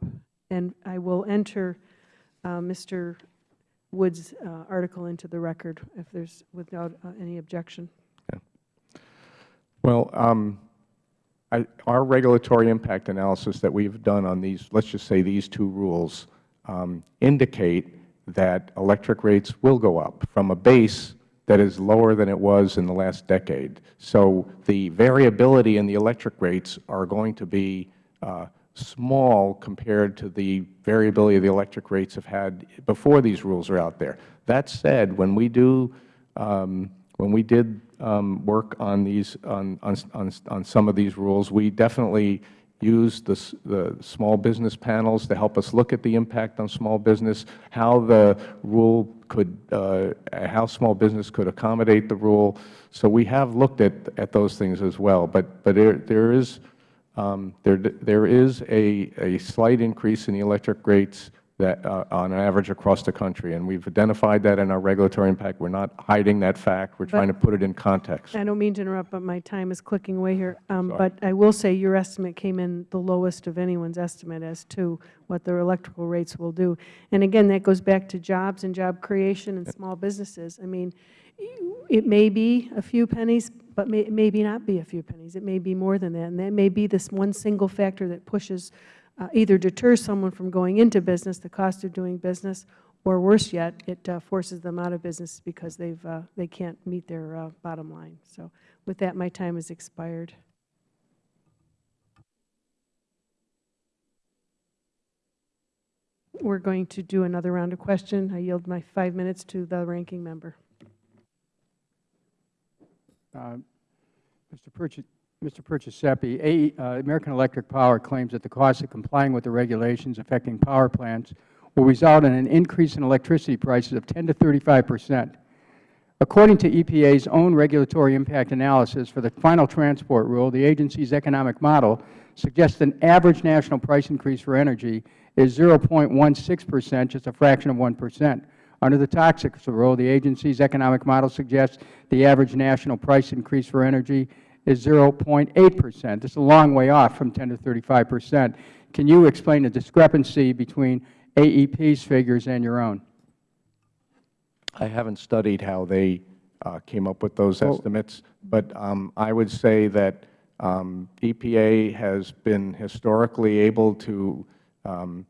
And I will enter uh, Mr. Wood's uh, article into the record if there's, without uh, any objection. Well, um, I, our regulatory impact analysis that we've done on these, let's just say these two rules, indicate that electric rates will go up from a base that is lower than it was in the last decade. So the variability in the electric rates are going to be uh, small compared to the variability the electric rates have had before these rules are out there. That said, when we do um, when we did um, work on these on, on, on some of these rules, we definitely used the, the small business panels to help us look at the impact on small business, how the rule could, uh, how small business could accommodate the rule. So we have looked at, at those things as well. But, but there, there is, um, there, there is a, a slight increase in the electric rates that uh, on average across the country. And we've identified that in our regulatory impact. We're not hiding that fact. We're trying to put it in context. I don't mean to interrupt, but my time is clicking away here. Um, but I will say your estimate came in the lowest of anyone's estimate as to what their electrical rates will do. And again, that goes back to jobs and job creation and small businesses. I mean, it may be a few pennies, but may, it may be not be a few pennies. It may be more than that. And that may be this one single factor that pushes uh, either deters someone from going into business, the cost of doing business, or worse yet, it uh, forces them out of business because they've, uh, they can't meet their uh, bottom line. So with that, my time has expired. We're going to do another round of question. I yield my five minutes to the ranking member. Uh, Mr. Purchase, Mr. Perciasepe, uh, American Electric Power claims that the cost of complying with the regulations affecting power plants will result in an increase in electricity prices of 10 to 35 percent. According to EPA's own regulatory impact analysis for the final transport rule, the agency's economic model suggests an average national price increase for energy is 0.16 percent, just a fraction of 1 percent. Under the toxics rule, the agency's economic model suggests the average national price increase for energy is 0.8 percent. This is a long way off from 10 to 35 percent. Can you explain the discrepancy between AEP's figures and your own? I haven't studied how they uh, came up with those Well- estimates, but um, I would say that um, EPA has been historically able to um,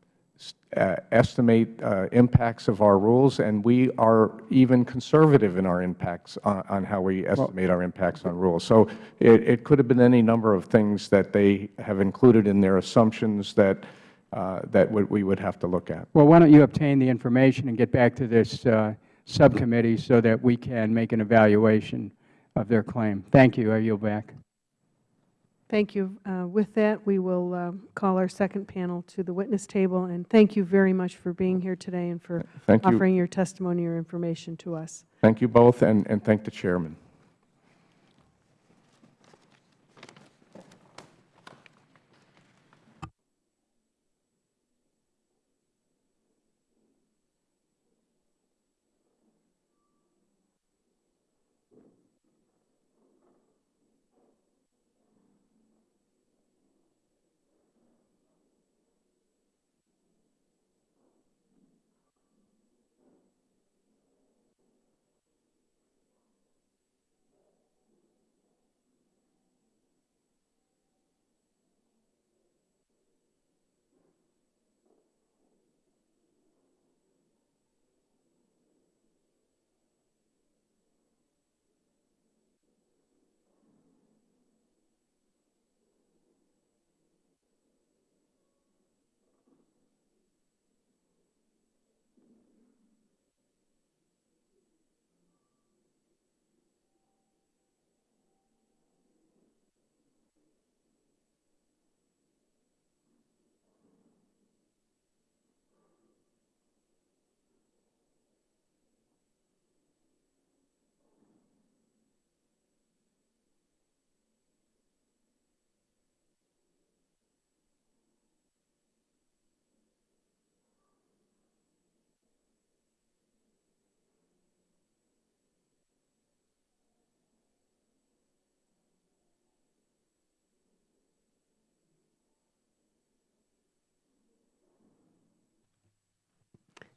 estimate uh, impacts of our rules, and we are even conservative in our impacts on, on how we estimate our impacts on rules. So it, it could have been any number of things that they have included in their assumptions that uh, that we would have to look at. Well, why don't you obtain the information and get back to this uh, subcommittee so that we can make an evaluation of their claim. Thank you. I yield back. Thank you. Uh, with that, we will uh, call our second panel to the witness table. And thank you very much for being here today and for Thank you. offering your testimony or information to us. Thank you both, and, and thank the Chairman.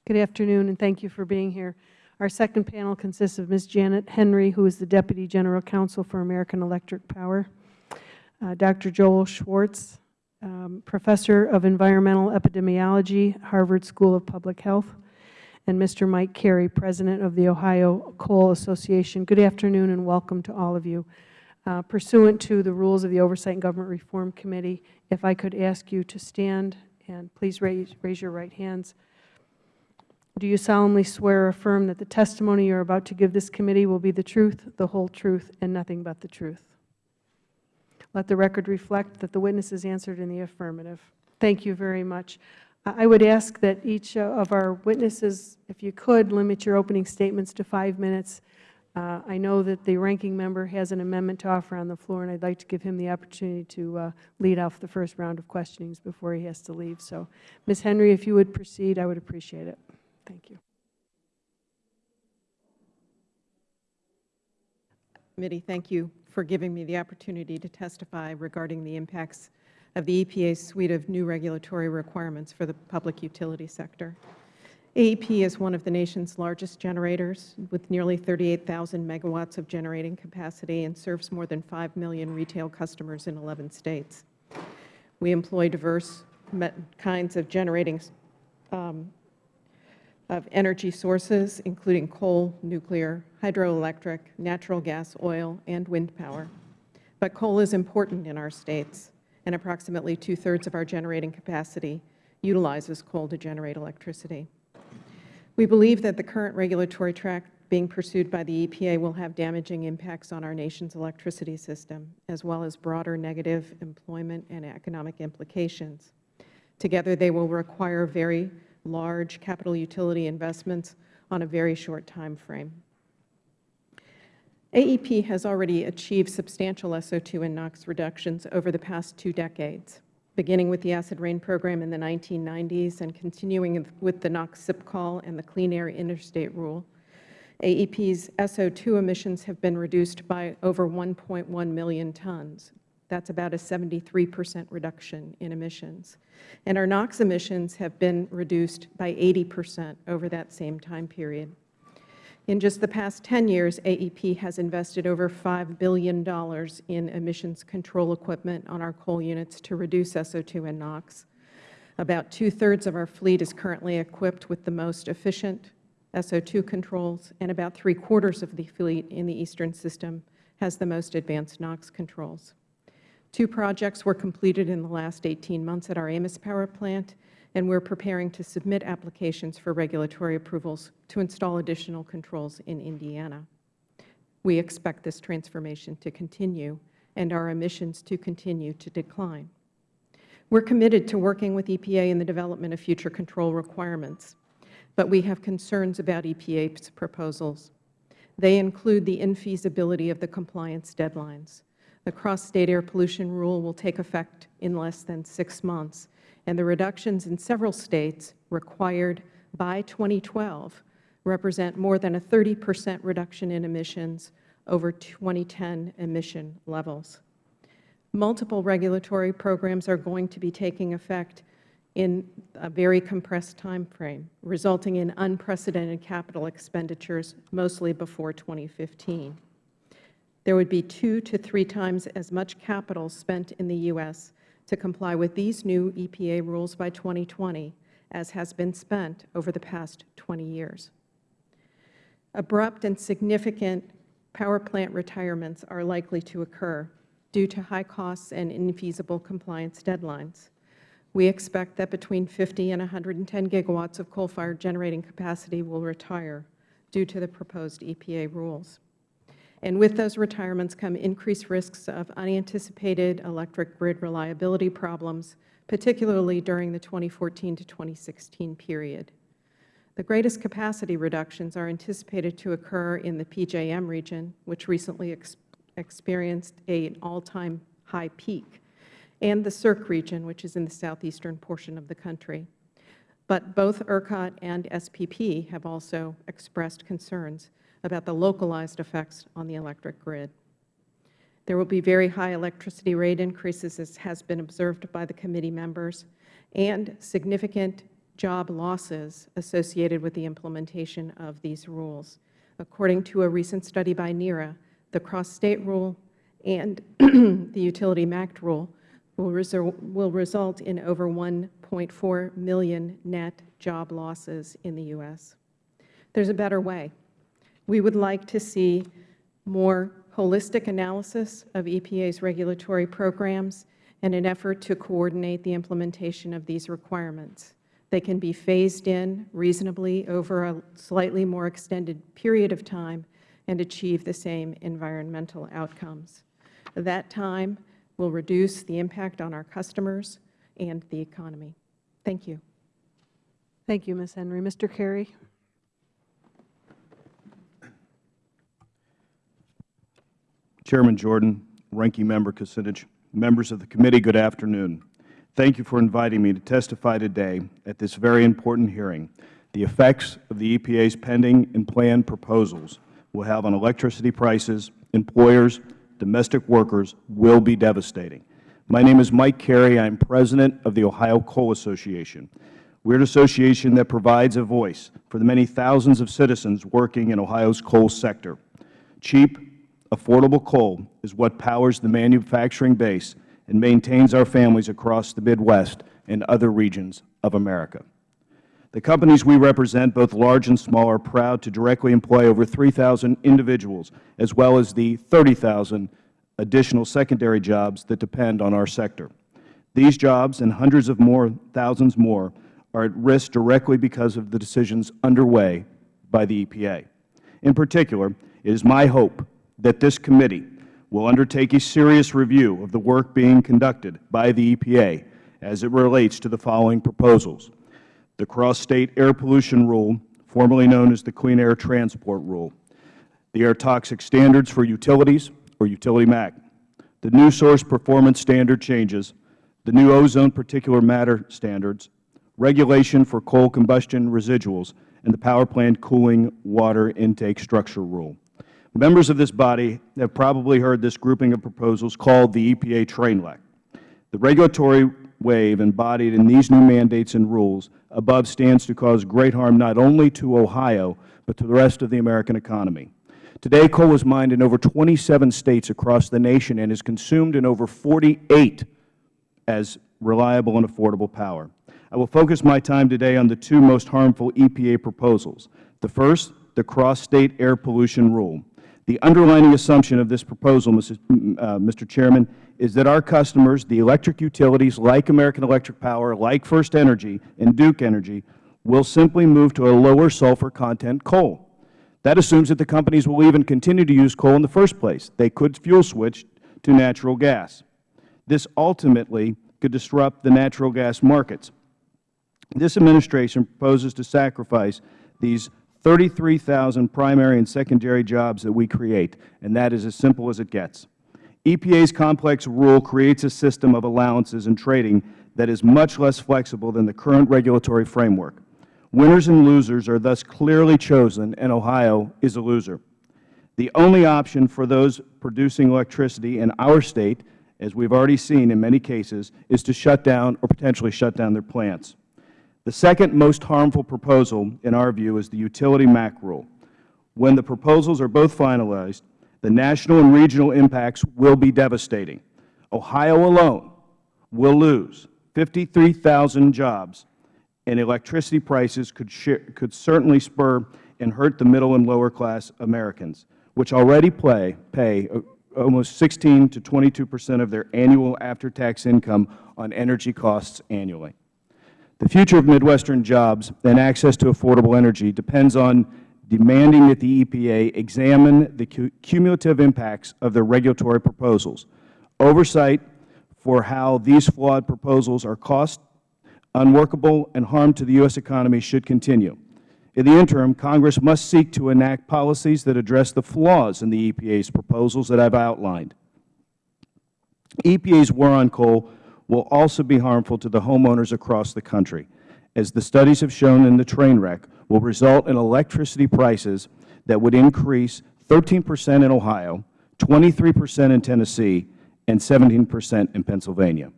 Good afternoon, and thank you for being here. Our second panel consists of Ms. Janet Henry, who is the Deputy General Counsel for American Electric Power, uh, Dr. Joel Schwartz, um, Professor of Environmental Epidemiology, Harvard School of Public Health, and Mr. Mike Carey, President of the Ohio Coal Association. Good afternoon and welcome to all of you. Uh, Pursuant to the rules of the Oversight and Government Reform Committee, if I could ask you to stand and please raise, raise your right hands. Do you solemnly swear or affirm that the testimony you are about to give this committee will be the truth, the whole truth, and nothing but the truth? Let the record reflect that the witness has answered in the affirmative. Thank you very much. I I would ask that each uh, of our witnesses, if you could, limit your opening statements to five minutes. Uh, I know that the ranking member has an amendment to offer on the floor, and I'd like to give him the opportunity to uh, lead off the first round of questionings before he has to leave. So, Ms. Henry, if you would proceed, I would appreciate it. Thank you. Committee, thank you for giving me the opportunity to testify regarding the impacts of the EPA's suite of new regulatory requirements for the public utility sector. AEP is one of the nation's largest generators with nearly 38,000 megawatts of generating capacity and serves more than 5 million retail customers in 11 states. We employ diverse kinds of generating um, of energy sources, including coal, nuclear, hydroelectric, natural gas, oil, and wind power. But coal is important in our states, and approximately two-thirds of our generating capacity utilizes coal to generate electricity. We believe that the current regulatory track being pursued by the EPA will have damaging impacts on our nation's electricity system, as well as broader negative employment and economic implications. Together, they will require very large capital utility investments on a very short time frame. AEP has already achieved substantial SO2 and NOx reductions over the past two decades, beginning with the acid rain program in the 1990s and continuing with the NOx SIP call and the Clean Air Interstate Rule. AEP's SO2 emissions have been reduced by over 1.1 million tons, that's about a 73 percent reduction in emissions. And our NOx emissions have been reduced by 80 percent over that same time period. In just the past 10 years, AEP has invested over $5 billion in emissions control equipment on our coal units to reduce SO2 and NOx. About two-thirds of our fleet is currently equipped with the most efficient SO2 controls, and about three-quarters of the fleet in the Eastern System has the most advanced NOx controls. Two projects were completed in the last 18 months at our Amos Power Plant, and we are preparing to submit applications for regulatory approvals to install additional controls in Indiana. We expect this transformation to continue and our emissions to continue to decline. We are committed to working with EPA in the development of future control requirements, but we have concerns about EPA's proposals. They include the infeasibility of the compliance deadlines, the cross-state air pollution rule will take effect in less than six months, and the reductions in several states required by 2012 represent more than a 30 percent reduction in emissions over 2010 emission levels. Multiple regulatory programs are going to be taking effect in a very compressed time frame, resulting in unprecedented capital expenditures, mostly before 2015 there would be two to three times as much capital spent in the U.S. to comply with these new EPA rules by 2020 as has been spent over the past 20 years. Abrupt and significant power plant retirements are likely to occur due to high costs and infeasible compliance deadlines. We expect that between 50 and 110 gigawatts of coal-fired generating capacity will retire due to the proposed EPA rules. And with those retirements come increased risks of unanticipated electric grid reliability problems, particularly during the 2014 to 2016 period. The greatest capacity reductions are anticipated to occur in the PJM region, which recently ex experienced an all-time high peak, and the SERC region, which is in the southeastern portion of the country. But both ERCOT and SPP have also expressed concerns about the localized effects on the electric grid. There will be very high electricity rate increases, as has been observed by the committee members, and significant job losses associated with the implementation of these rules. According to a recent study by NERA, the cross-state rule and the utility MACT rule will, result, will result in over 1.4 million net job losses in the U.S. There's a better way. We would like to see more holistic analysis of EPA's regulatory programs and an effort to coordinate the implementation of these requirements. They can be phased in reasonably over a slightly more extended period of time and achieve the same environmental outcomes. That time will reduce the impact on our customers and the economy. Thank you. Thank you, Ms. Henry. Mr. Carey. Chairman Jordan, Ranking Member Kucinich, members of the committee, good afternoon. Thank you for inviting me to testify today at this very important hearing. The effects of the EPA's pending and planned proposals will have on electricity prices, employers, domestic workers will be devastating. My name is Mike Carey. I am President of the Ohio Coal Association. We are an association that provides a voice for the many thousands of citizens working in Ohio's coal sector. Cheap, affordable coal is what powers the manufacturing base and maintains our families across the Midwest and other regions of America. The companies we represent, both large and small, are proud to directly employ over 3,000 individuals, as well as the 30,000 additional secondary jobs that depend on our sector. These jobs and hundreds of more, thousands more, are at risk directly because of the decisions underway by the EPA. In particular, it is my hope that this committee will undertake a serious review of the work being conducted by the EPA as it relates to the following proposals. The Cross-State Air Pollution Rule, formerly known as the Clean Air Transport Rule, the Air Toxic Standards for Utilities, or Utility MACT, the New Source Performance Standard changes, the new Ozone Particulate Matter standards, regulation for coal combustion residuals, and the Power Plant Cooling Water Intake Structure Rule. Members of this body have probably heard this grouping of proposals called the EPA train wreck. The regulatory wave embodied in these new mandates and rules above stands to cause great harm not only to Ohio, but to the rest of the American economy. Today, coal is mined in over 27 states across the nation and is consumed in over 48 as reliable and affordable power. I will focus my time today on the two most harmful EPA proposals. The first, the Cross-State Air Pollution Rule. The underlying assumption of this proposal, Mr. Uh, Chairman, is that our customers, the electric utilities like American Electric Power, like First Energy and Duke Energy, will simply move to a lower sulfur content coal. That assumes that the companies will even continue to use coal in the first place. They could fuel switch to natural gas. This ultimately could disrupt the natural gas markets. This Administration proposes to sacrifice these 33,000 primary and secondary jobs that we create, and that is as simple as it gets. EPA's complex rule creates a system of allowances and trading that is much less flexible than the current regulatory framework. Winners and losers are thus clearly chosen, and Ohio is a loser. The only option for those producing electricity in our State, as we have already seen in many cases, is to shut down or potentially shut down their plants. The second most harmful proposal, in our view, is the utility MACT rule. When the proposals are both finalized, the national and regional impacts will be devastating. Ohio alone will lose 53,000 jobs, and electricity prices could, could certainly spur and hurt the middle and lower class Americans, which already play, pay uh, almost 16 to 22 percent of their annual after-tax income on energy costs annually. The future of Midwestern jobs and access to affordable energy depends on demanding that the EPA examine the cumulative impacts of their regulatory proposals. Oversight for how these flawed proposals are cost, unworkable, and harm to the U.S. economy should continue. In the interim, Congress must seek to enact policies that address the flaws in the EPA's proposals that I have outlined. EPA's war on coal will also be harmful to the homeowners across the country, as the studies have shown in the train wreck will result in electricity prices that would increase 13 percent in Ohio, 23 percent in Tennessee, and 17 percent in Pennsylvania.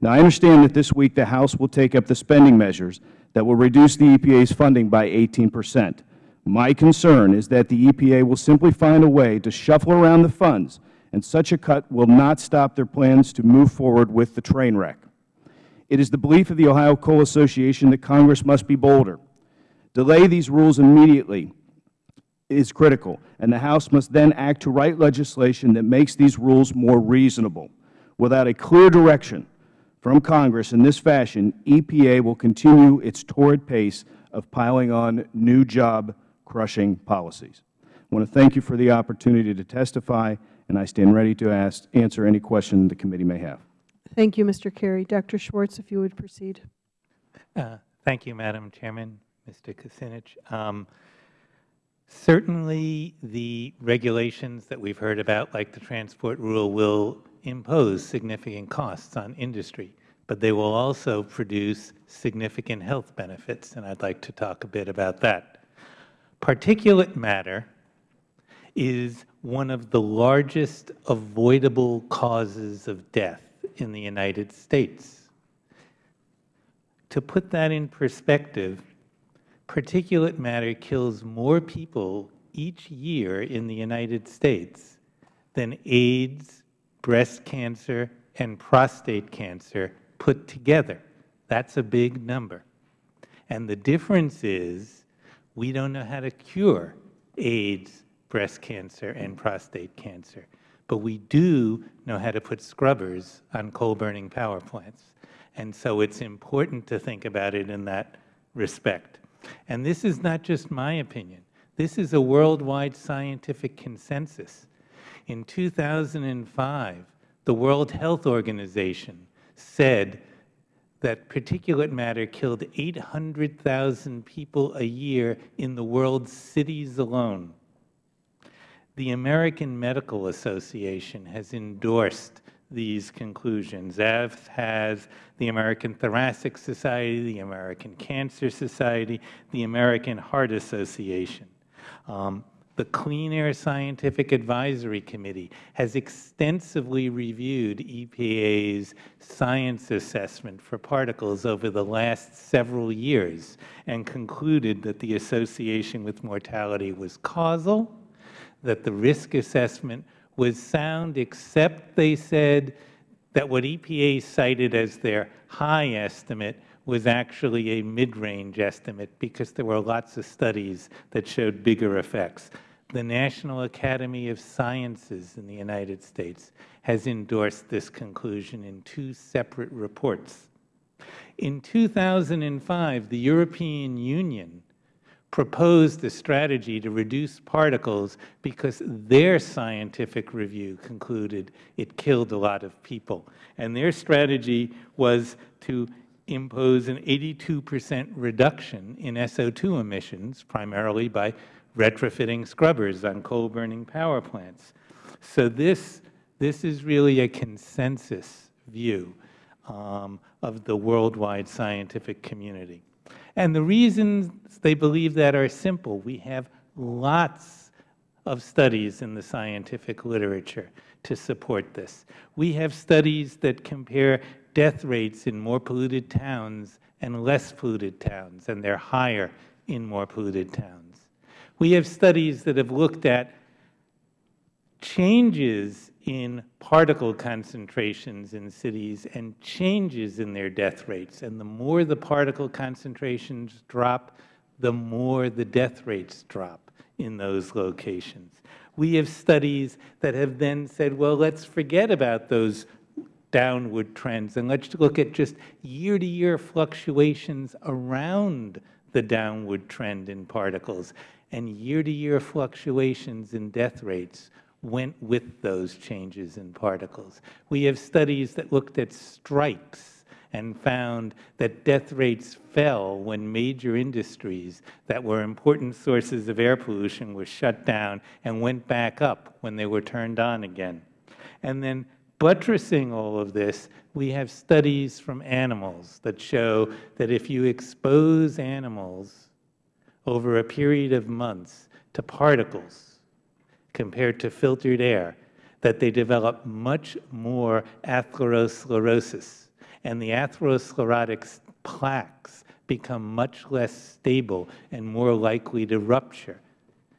Now, I understand that this week the House will take up the spending measures that will reduce the EPA's funding by 18 percent. My concern is that the EPA will simply find a way to shuffle around the funds, and such a cut will not stop their plans to move forward with the train wreck. It is the belief of the Ohio Coal Association that Congress must be bolder. Delay these rules immediately is critical, and the House must then act to write legislation that makes these rules more reasonable. Without a clear direction from Congress in this fashion, EPA will continue its torrid pace of piling on new job-crushing policies. I want to thank you for the opportunity to testify, and I stand ready to ask, answer any question the committee may have. Thank you, Mr. Carey. Dr. Schwartz, if you would proceed. Uh, Thank you, Madam Chairman, Mr. Kucinich. Um, Certainly, the regulations that we've heard about, like the transport rule, will impose significant costs on industry, but they will also produce significant health benefits, and I'd like to talk a bit about that. Particulate matter is one of the largest avoidable causes of death in the United States. To put that in perspective, particulate matter kills more people each year in the United States than AIDS, breast cancer, and prostate cancer put together. That's a big number. And the difference is we don't know how to cure AIDS, breast cancer, and prostate cancer. But we do know how to put scrubbers on coal-burning power plants. And so it's important to think about it in that respect. And this is not just my opinion. This is a worldwide scientific consensus. In 2005, the World Health Organization said that particulate matter killed 800,000 people a year in the world's cities alone. The American Medical Association has endorsed these conclusions, as has the American Thoracic Society, the American Cancer Society, the American Heart Association. Um, the Clean Air Scientific Advisory Committee has extensively reviewed EPA's science assessment for particles over the last several years and concluded that the association with mortality was causal, that the risk assessment was sound, except they said that what EPA cited as their high estimate was actually a mid-range estimate because there were lots of studies that showed bigger effects. The National Academy of Sciences in the United States has endorsed this conclusion in two separate reports. In 2005, the European Union proposed the strategy to reduce particles because their scientific review concluded it killed a lot of people. And their strategy was to impose an 82 percent reduction in SO2 emissions, primarily by retrofitting scrubbers on coal-burning power plants. So this, this is really a consensus view um, of the worldwide scientific community. And the reasons they believe that are simple. We have lots of studies in the scientific literature to support this. We have studies that compare death rates in more polluted towns and less polluted towns, and they're higher in more polluted towns. We have studies that have looked at changes in particle concentrations in cities and changes in their death rates. And the more the particle concentrations drop, the more the death rates drop in those locations. We have studies that have then said, well, let's forget about those downward trends and let's look at just year-to-year -year fluctuations around the downward trend in particles. And year-to-year -year fluctuations in death rates went with those changes in particles. We have studies that looked at strikes and found that death rates fell when major industries that were important sources of air pollution were shut down and went back up when they were turned on again. And then buttressing all of this, we have studies from animals that show that if you expose animals over a period of months to particles compared to filtered air, that they develop much more atherosclerosis. And the atherosclerotic plaques become much less stable and more likely to rupture.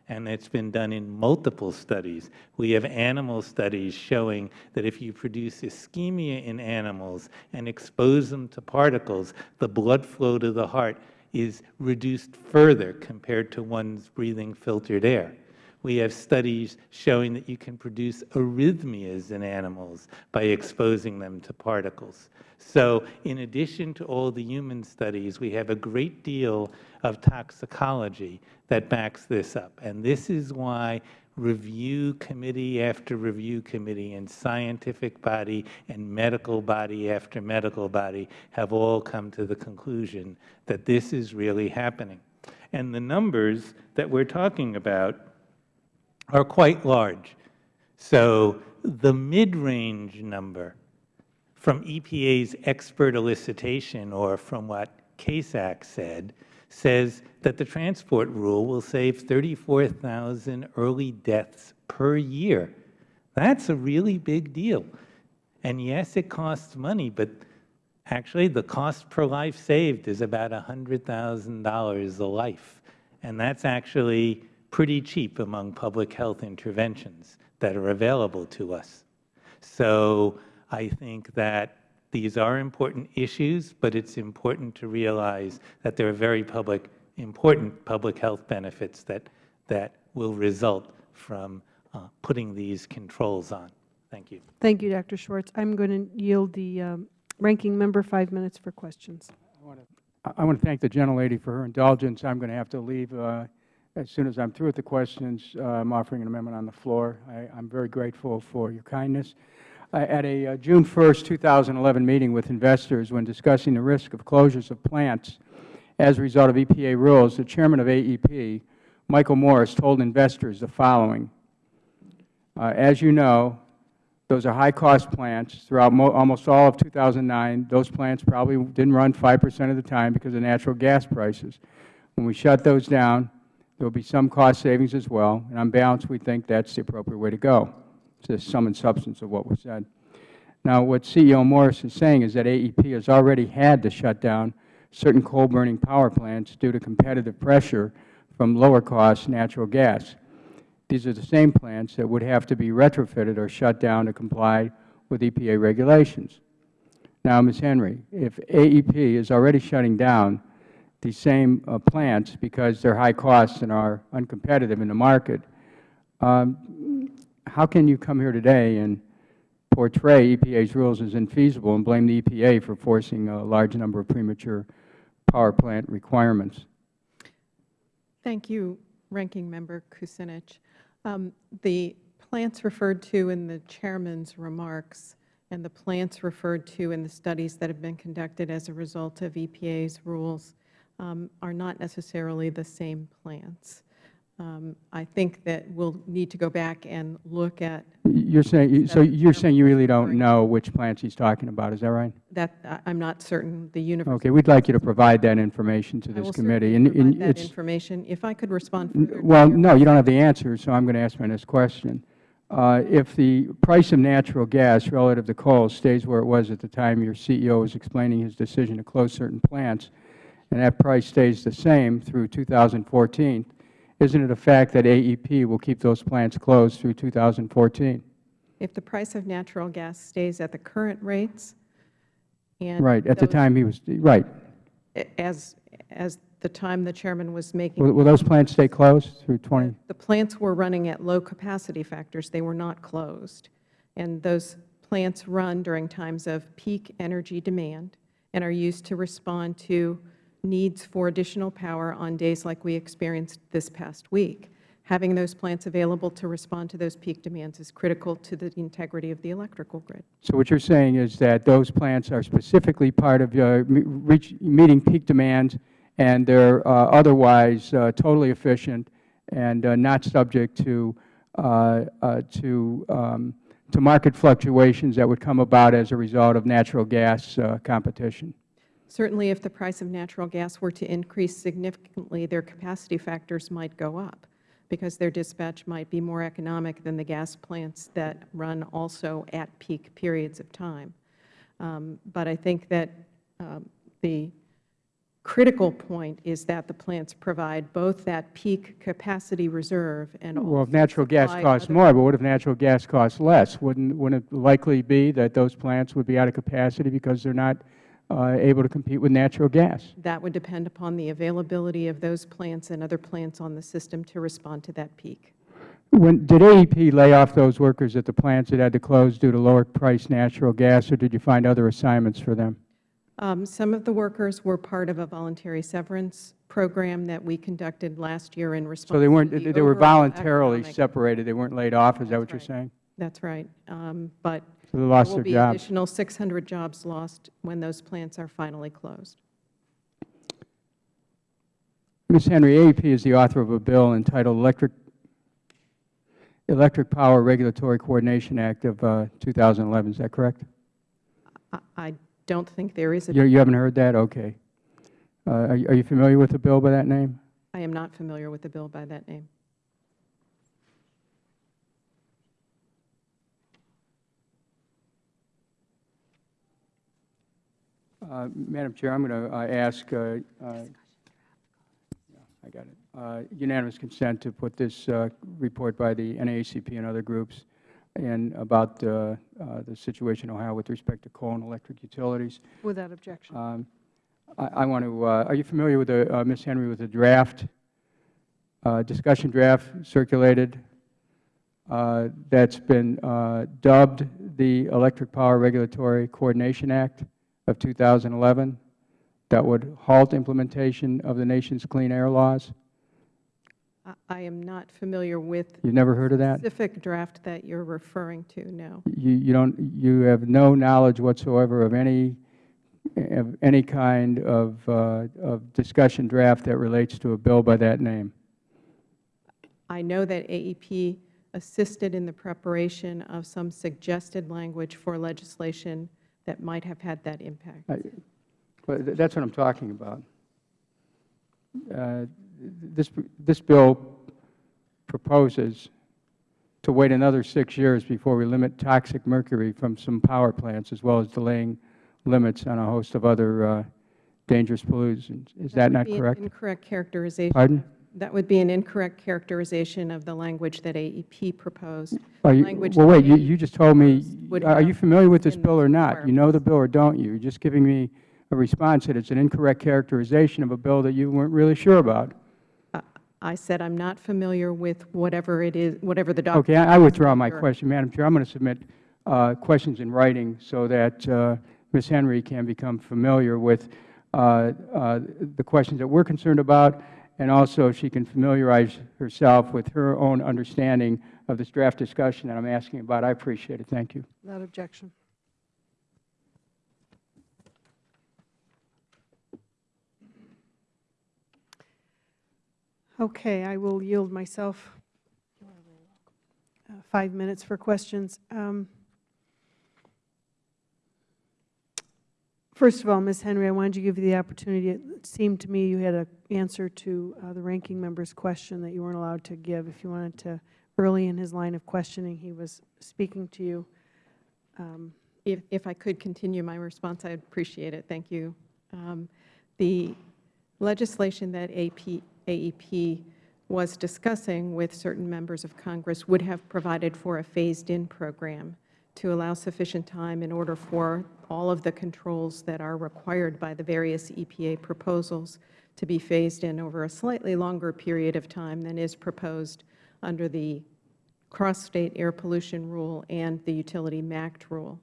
And it's been done in multiple studies. We have animal studies showing that if you produce ischemia in animals and expose them to particles, the blood flow to the heart is reduced further compared to one's breathing filtered air. We have studies showing that you can produce arrhythmias in animals by exposing them to particles. So in addition to all the human studies, we have a great deal of toxicology that backs this up. And this is why review committee after review committee and scientific body and medical body after medical body have all come to the conclusion that this is really happening. And the numbers that we are talking about are quite large. So the mid-range number from EPA's expert elicitation or from what CASAC said, says that the transport rule will save 34,000 early deaths per year. That's a really big deal. And yes, it costs money, but actually the cost per life saved is about $100,000 a life. And that's actually pretty cheap among public health interventions that are available to us. So I think that these are important issues, but it's important to realize that there are very public, important public health benefits that, that will result from uh, putting these controls on. Thank you. Thank you, Dr. Schwartz. I'm going to yield the um, ranking member five minutes for questions. I want to thank the gentlelady for her indulgence. I'm going to have to leave uh, as soon as I'm through with the questions. Uh, I'm offering an amendment on the floor. I, I'm very grateful for your kindness. At a uh, June 1, 2011 meeting with investors when discussing the risk of closures of plants as a result of EPA rules, the Chairman of AEP, Michael Morris, told investors the following. Uh, as you know, those are high-cost plants. Throughout almost all of 2009, those plants probably didn't run 5 percent of the time because of natural gas prices. When we shut those down, there will be some cost savings as well, and on balance, we think that's the appropriate way to go. It's the sum and substance of what was said. Now, what CEO Morris is saying is that AEP has already had to shut down certain coal-burning power plants due to competitive pressure from lower-cost natural gas. These are the same plants that would have to be retrofitted or shut down to comply with EPA regulations. Now, Ms. Henry, if AEP is already shutting down these same uh, plants because they're high cost and are uncompetitive in the market, um, how can you come here today and portray EPA's rules as infeasible and blame the EPA for forcing a large number of premature power plant requirements? Thank you, Ranking Member Kucinich. Um, the plants referred to in the Chairman's remarks and the plants referred to in the studies that have been conducted as a result of EPA's rules um, are not necessarily the same plants. Um, I think that we'll need to go back and look at You're saying, so you're saying you really don't know which plants he's talking about, is that right? that. I- I'm not certain the universe. Okay, we'd like you to provide that information to this committee. And- and that information. If I could respond Well, no, you don't have the answer, so I'm going to ask my next question. Uh, If the price of natural gas relative to coal stays where it was at the time your CEO was explaining his decision to close certain plants, and that price stays the same through 2014, isn't it a fact that AEP will keep those plants closed through 2014? If the price of natural gas stays at the current rates and. Right, at the those- time he was, right. As, as the time the Chairman was Will making. will those plants stay closed through 20? The plants were running at low capacity factors. They were not closed. And those plants run during times of peak energy demand and are used to respond to needs for additional power on days like we experienced this past week. Having those plants available to respond to those peak demands is critical to the integrity of the electrical grid. So what you're saying is that those plants are specifically part of uh, reach- meeting peak demands, and they're uh, otherwise uh, totally efficient and uh, not subject to uh, uh, to um, to market fluctuations that would come about as a result of natural gas competition. Certainly, if the price of natural gas were to increase significantly, their capacity factors might go up because their dispatch might be more economic than the gas plants that run also at peak periods of time. Um, but I think that um, the critical point is that the plants provide both that peak capacity reserve and Well, if natural gas costs more, but what if natural gas costs less? Wouldn't, wouldn't it likely be that those plants would be out of capacity because they're not able to compete with natural gas? That would depend upon the availability of those plants and other plants on the system to respond to that peak. When, did AEP lay off those workers at the plants that had to close due to lower priced natural gas, or did you find other assignments for them? Um, Some of the workers were part of a voluntary severance program that we conducted last year in response So they weren't, the they were voluntarily economic- separated, they weren't laid off, is that what you're saying? That's right. Um, But So they there will be additional 600 jobs lost when those plants are finally closed. Ms. Henry, AEP is the author of a bill entitled Electric, Electric Power Regulatory Coordination Act of uh, 2011, is that correct? I- I don't think there is a, You, you haven't heard that? Okay. Uh, Are you are you familiar with the bill by that name? I am not familiar with the bill by that name. Uh, Madam Chair, I'm going to ask, uh, uh, I got it, Uh, unanimous consent to put this uh, report by the NAACP and other groups and about uh, uh, the situation in Ohio with respect to coal and electric utilities. Without objection. Um, I I want to, uh, are you familiar with the, uh, Ms. Henry, with the draft, uh, discussion draft circulated uh, that's been uh, dubbed the Electric Power Regulatory Coordination Act of 2011 that would halt implementation of the nation's clean air laws? I- am not familiar with You've never heard of that? specific draft that you're referring to, no. You, you don't, you have no knowledge whatsoever of any, of any kind of, uh, of discussion draft that relates to a bill by that name? I know that AEP assisted in the preparation of some suggested language for legislation that might have had that impact. I- Well, that's what I'm talking about. Uh, This, this bill proposes to wait another six years before we limit toxic mercury from some power plants, as well as delaying limits on a host of other uh, dangerous pollutants. Is that would not correct? incorrect characterization. Pardon? That would be an incorrect characterization of the language that AEP proposed. Are you- Language Well, wait, you, you just told me, are you familiar with this bill or not? You know the bill or don't you? You're just giving me a response that it's an incorrect characterization of a bill that you weren't really sure about. I- I said I'm not familiar with whatever it is, whatever the document. Okay, I I withdraw my question, Madam Chair. I'm going to submit uh, questions in writing so that uh, Ms. Henry can become familiar with uh, uh, the questions that we're concerned about, and also she can familiarize herself with her own understanding of this draft discussion that I'm asking about. I appreciate it. Thank you. Without objection. Okay, I will yield myself uh, five minutes for questions. Um, First of all, Ms. Henry, I wanted to give you the opportunity, it seemed to me you had an answer to uh, the ranking member's question that you weren't allowed to give. If you wanted to, early in his line of questioning, he was speaking to you. Um, If, if I could continue my response, I'd appreciate it. Thank you. Um, The legislation that AP, AEP was discussing with certain members of Congress would have provided for a phased-in program to allow sufficient time in order for all of the controls that are required by the various EPA proposals to be phased in over a slightly longer period of time than is proposed under the cross-state air pollution rule and the utility MACT rule,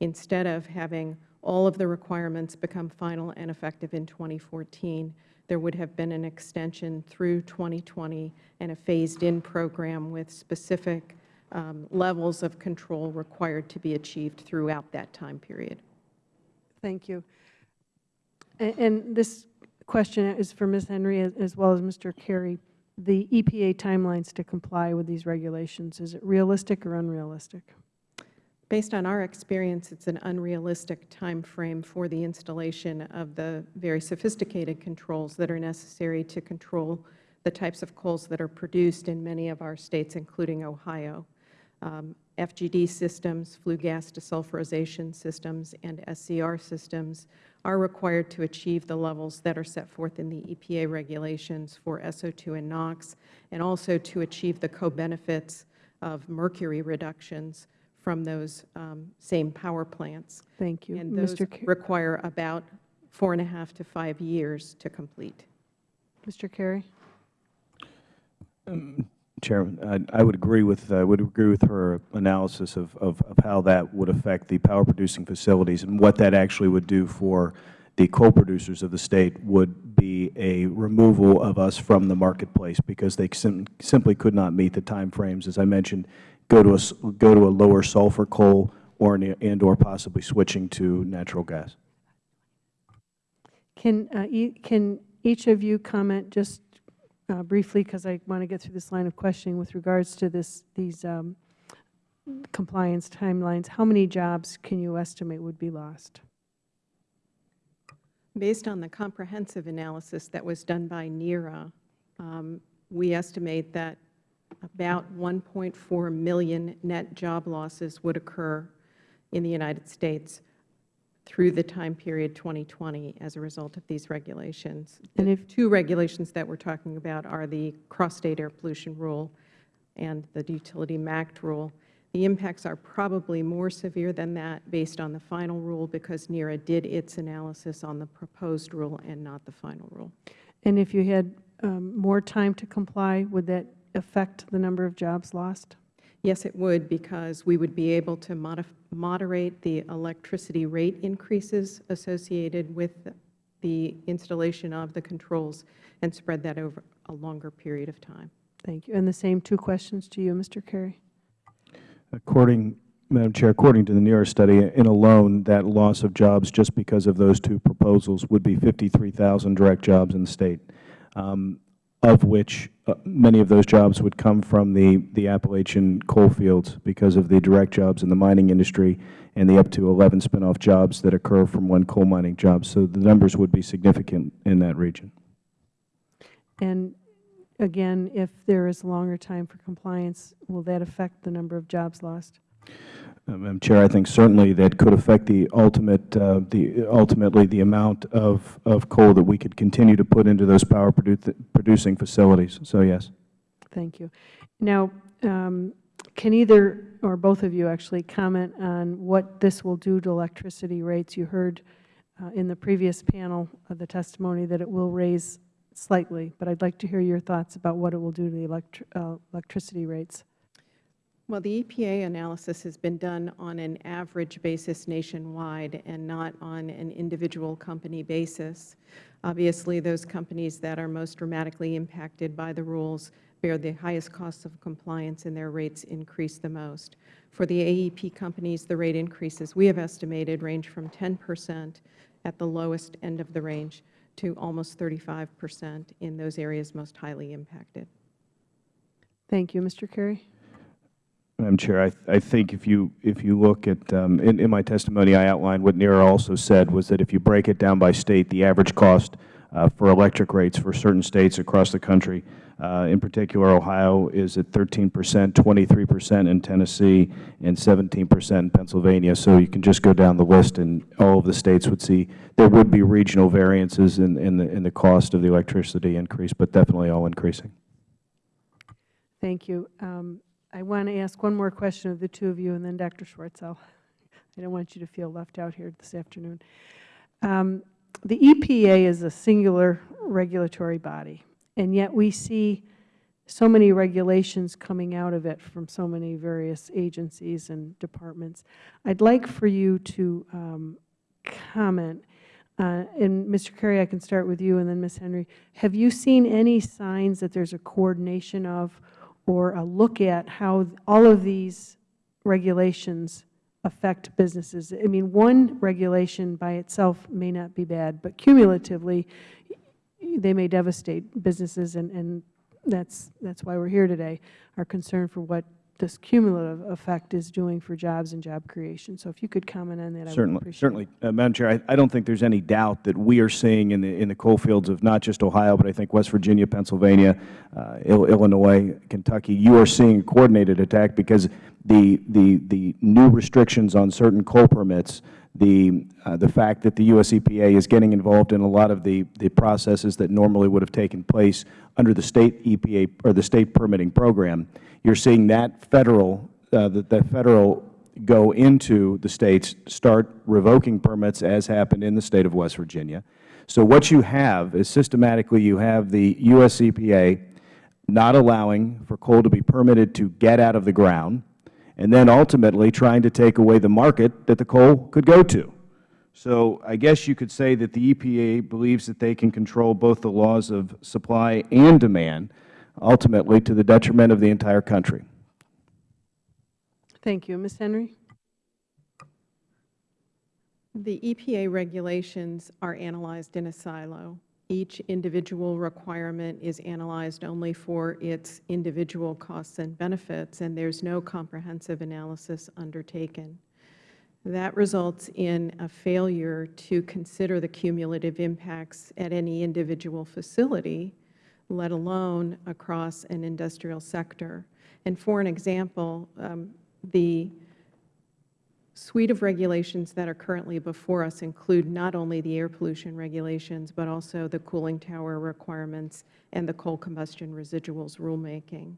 instead of having all of the requirements become final and effective in 2014, there would have been an extension through 2020 and a phased-in program with specific um, levels of control required to be achieved throughout that time period. Thank you. A- And this question is for Ms. Henry as- as well as Mr. Carey. The EPA timelines to comply with these regulations, is it realistic or unrealistic? Based on our experience, it's an unrealistic time frame for the installation of the very sophisticated controls that are necessary to control the types of coals that are produced in many of our states, including Ohio. Um, FGD systems, flue gas desulfurization systems, and SCR systems are required to achieve the levels that are set forth in the EPA regulations for SO2 and NOx, and also to achieve the co-benefits of mercury reductions from those um, same power plants. Thank you. And those Mr. Ca- require about four and a half to five years to complete. Mr. Carey? Chairman, I I would agree with, I would agree with her analysis of, of of how that would affect the power-producing facilities and what that actually would do for the coal producers of the State would be a removal of us from the marketplace because they sim- simply could not meet the timeframes, as I mentioned, go to a, go to a lower sulfur coal or, an- and/or possibly switching to natural gas. Can, uh, e- can each of you comment just uh, briefly, because I want to get through this line of questioning with regards to this, these um, compliance timelines, how many jobs can you estimate would be lost? Based on the comprehensive analysis that was done by NERA, um, we estimate that about 1.4 million net job losses would occur in the United States through the time period 2020 as a result of these regulations. And The if- two regulations that we're talking about are the cross-state air pollution rule and the utility MACT rule. The impacts are probably more severe than that based on the final rule because NERA did its analysis on the proposed rule and not the final rule. And if you had um, more time to comply, would that affect the number of jobs lost? Yes, it would because we would be able to modif- moderate the electricity rate increases associated with the installation of the controls and spread that over a longer period of time. Thank you. And the same two questions to you, Mr. Carey. According, Madam Chair, according to the NERA study, in alone, that loss of jobs just because of those two proposals would be 53,000 direct jobs in the State, um, of which Uh, many of those jobs would come from the, the Appalachian coal fields because of the direct jobs in the mining industry and the up to 11 spinoff jobs that occur from one coal mining job. So the numbers would be significant in that region. And again, if there is longer time for compliance, will that affect the number of jobs lost? Madam Chair, I think certainly that could affect the ultimate, uh, the, ultimately the amount of, of coal that we could continue to put into those power produ- producing facilities. So yes. Thank you. Now, um, can either or both of you actually comment on what this will do to electricity rates? You heard uh, in the previous panel of the testimony that it will raise slightly, but I'd like to hear your thoughts about what it will do to the electri- uh, electricity rates. Well, the EPA analysis has been done on an average basis nationwide and not on an individual company basis. Obviously, those companies that are most dramatically impacted by the rules bear the highest costs of compliance and their rates increase the most. For the AEP companies, the rate increases we have estimated range from 10 percent at the lowest end of the range to almost 35 percent in those areas most highly impacted. Thank you. Mr. Carey? Madam Chair, I, I think if you, if you look at, um, in, in my testimony, I outlined what NERA also said was that if you break it down by state, the average cost uh, for electric rates for certain states across the country, uh, in particular Ohio, is at 13 percent, 23 percent in Tennessee, and 17 percent in Pennsylvania. So you can just go down the list, and all of the states would see there would be regional variances in, in the, in the cost of the electricity increase, but definitely all increasing. Thank you. Um, I want to ask one more question of the two of you, and then Dr. Schwartz, I'll, I don't want you to feel left out here this afternoon. Um, the EPA is a singular regulatory body, and yet we see so many regulations coming out of it from so many various agencies and departments. I'd like for you to um, comment, uh, and Mr. Curry, I can start with you, and then Ms. Henry. Have you seen any signs that there's a coordination of or a look at how all of these regulations affect businesses. I mean, one regulation by itself may not be bad, but cumulatively, they may devastate businesses, and, and that's, that's why we're here today, our concern for what this cumulative effect is doing for jobs and job creation. So if you could comment on that, I would Certainly, appreciate it. certainly. Uh, Madam Chair, I, I don't think there's any doubt that we are seeing in the, in the coal fields of not just Ohio, but I think West Virginia, Pennsylvania, uh, Illinois, Kentucky, you are seeing a coordinated attack because the, the, the new restrictions on certain coal permits, the, uh, the fact that the U.S. EPA is getting involved in a lot of the, the processes that normally would have taken place under the State EPA, or the State permitting program, you're seeing that Federal, uh, that that Federal go into the States, start revoking permits, as happened in the State of West Virginia. So what you have is systematically you have the U.S. EPA not allowing for coal to be permitted to get out of the ground, and then ultimately trying to take away the market that the coal could go to. So I guess you could say that the EPA believes that they can control both the laws of supply and demand, ultimately to the detriment of the entire country. Thank you. Ms. Henry? The EPA regulations are analyzed in a silo. Each individual requirement is analyzed only for its individual costs and benefits, and there's no comprehensive analysis undertaken. That results in a failure to consider the cumulative impacts at any individual facility, let alone across an industrial sector. And for an example, um, the suite of regulations that are currently before us include not only the air pollution regulations, but also the cooling tower requirements and the coal combustion residuals rulemaking.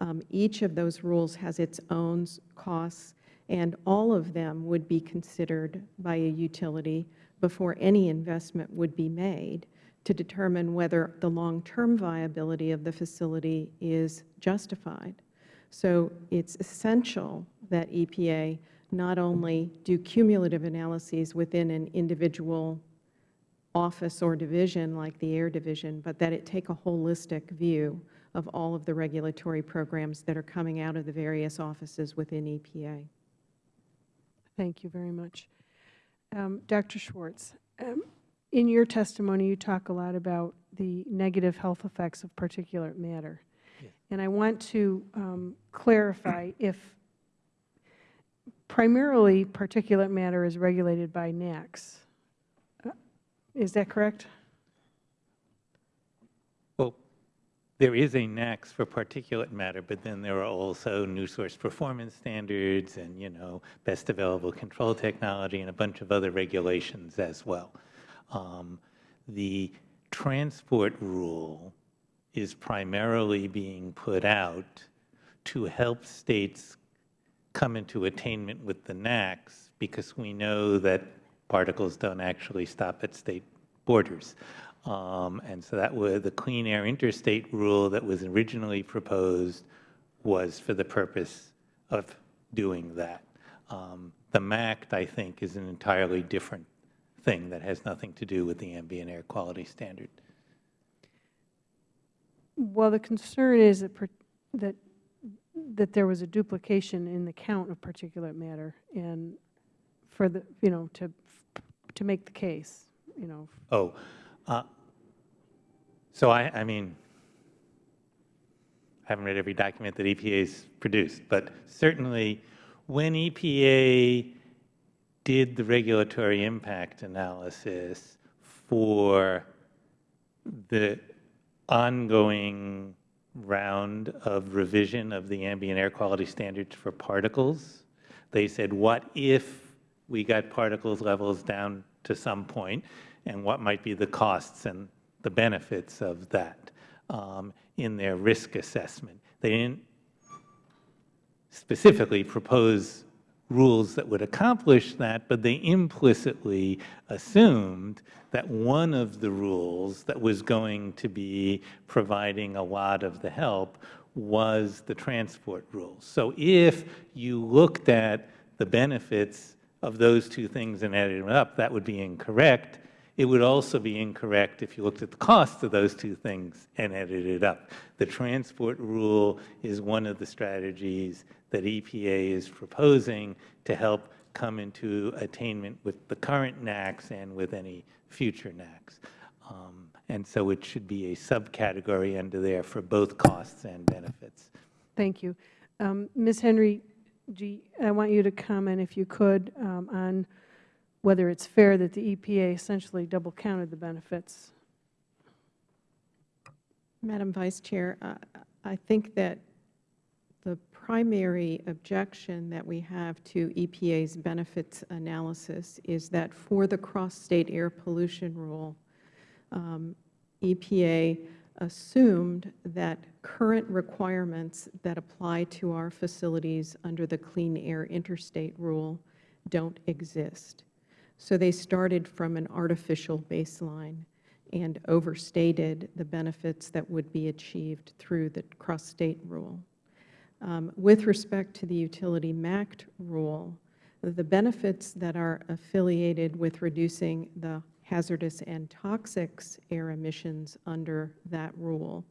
Um, each of those rules has its own costs, and all of them would be considered by a utility before any investment would be made to determine whether the long-term viability of the facility is justified. So it's essential that EPA not only do cumulative analyses within an individual office or division like the Air Division, but that it take a holistic view of all of the regulatory programs that are coming out of the various offices within E EPA. Thank you very much. Um, Dr. Schwartz, um, in your testimony, you talk a lot about the negative health effects of particulate matter. And I want to um, clarify if primarily particulate matter is regulated by NAAQS. Uh, Is that correct? Well, there is a NAAQS for particulate matter, but then there are also new source performance standards and, you know, best available control technology and a bunch of other regulations as well. Um, the transport rule is primarily being put out to help states come into attainment with the NAAQS because we know that particles don't actually stop at state borders. Um, and so that was the Clean Air Interstate rule that was originally proposed was for the purpose of doing that. Um, the MACT, I think, is an entirely different thing that has nothing to do with the ambient air quality standard. Well, the concern is that, that, that there was a duplication in the count of particulate matter and for the, you know, to, to make the case, you know. Oh, uh, so I, I mean, I haven't read every document that EPA's produced, but certainly when EPA did the regulatory impact analysis for the ongoing round of revision of the ambient air quality standards for particles, they said, what if we got particles levels down to some point, and what might be the costs and the benefits of that um, in their risk assessment. They didn't specifically propose rules that would accomplish that, but they implicitly assumed that one of the rules that was going to be providing a lot of the help was the transport rules. So if you looked at the benefits of those two things and added them up, that would be incorrect. It would also be incorrect if you looked at the cost of those two things and added it up. The transport rule is one of the strategies that EPA is proposing to help come into attainment with the current NAAQS and with any future NAAQS. Um, and so it should be a subcategory under there for both costs and benefits. Thank you. Um, Ms. Henry, G, I want you to comment, if you could, um, on whether it's fair that the EPA essentially double counted the benefits. Madam Vice Chair, uh, I think that the primary objection that we have to EPA's benefits analysis is that for the cross-state air pollution rule, um, EPA assumed that current requirements that apply to our facilities under the Clean Air Interstate Rule don't exist. So they started from an artificial baseline and overstated the benefits that would be achieved through the cross-state rule. Um, with respect to the utility MACT rule, the benefits that are affiliated with reducing the hazardous and toxics air emissions under that rule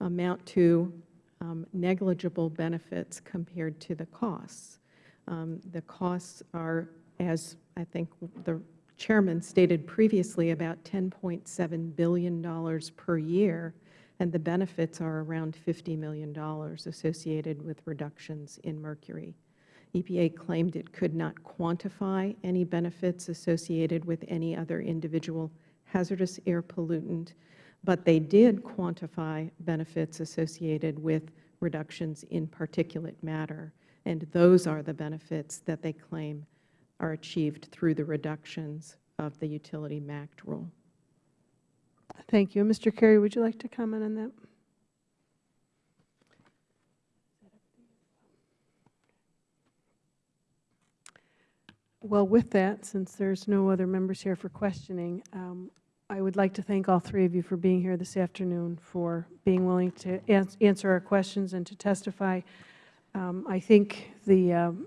amount to um, negligible benefits compared to the costs. Um, the costs are, as I think the Chairman stated previously, about $10.7 billion per year, and the benefits are around $50 million associated with reductions in mercury. EPA claimed it could not quantify any benefits associated with any other individual hazardous air pollutant, but they did quantify benefits associated with reductions in particulate matter, and those are the benefits that they claim are achieved through the reductions of the utility MACT rule. Thank you. Mr. Kerry, would you like to comment on that? Well, with that, since there's no other members here for questioning, um, I would like to thank all three of you for being here this afternoon, for being willing to ans answer our questions and to testify. Um, I think the um,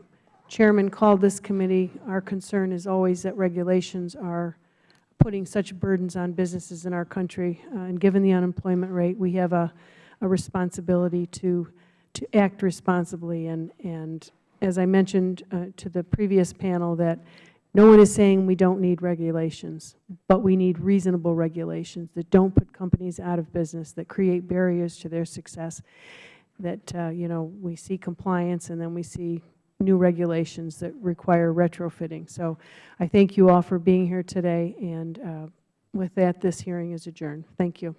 Chairman called this committee. Our concern is always that regulations are putting such burdens on businesses in our country. Uh, and given the unemployment rate, we have a, a responsibility to, to act responsibly. And, and as I mentioned uh, to the previous panel, that no one is saying we don't need regulations, but we need reasonable regulations that don't put companies out of business, that create barriers to their success, that, uh, you know, we see compliance and then we see new regulations that require retrofitting. So I thank you all for being here today, and uh, with that, this hearing is adjourned. Thank you.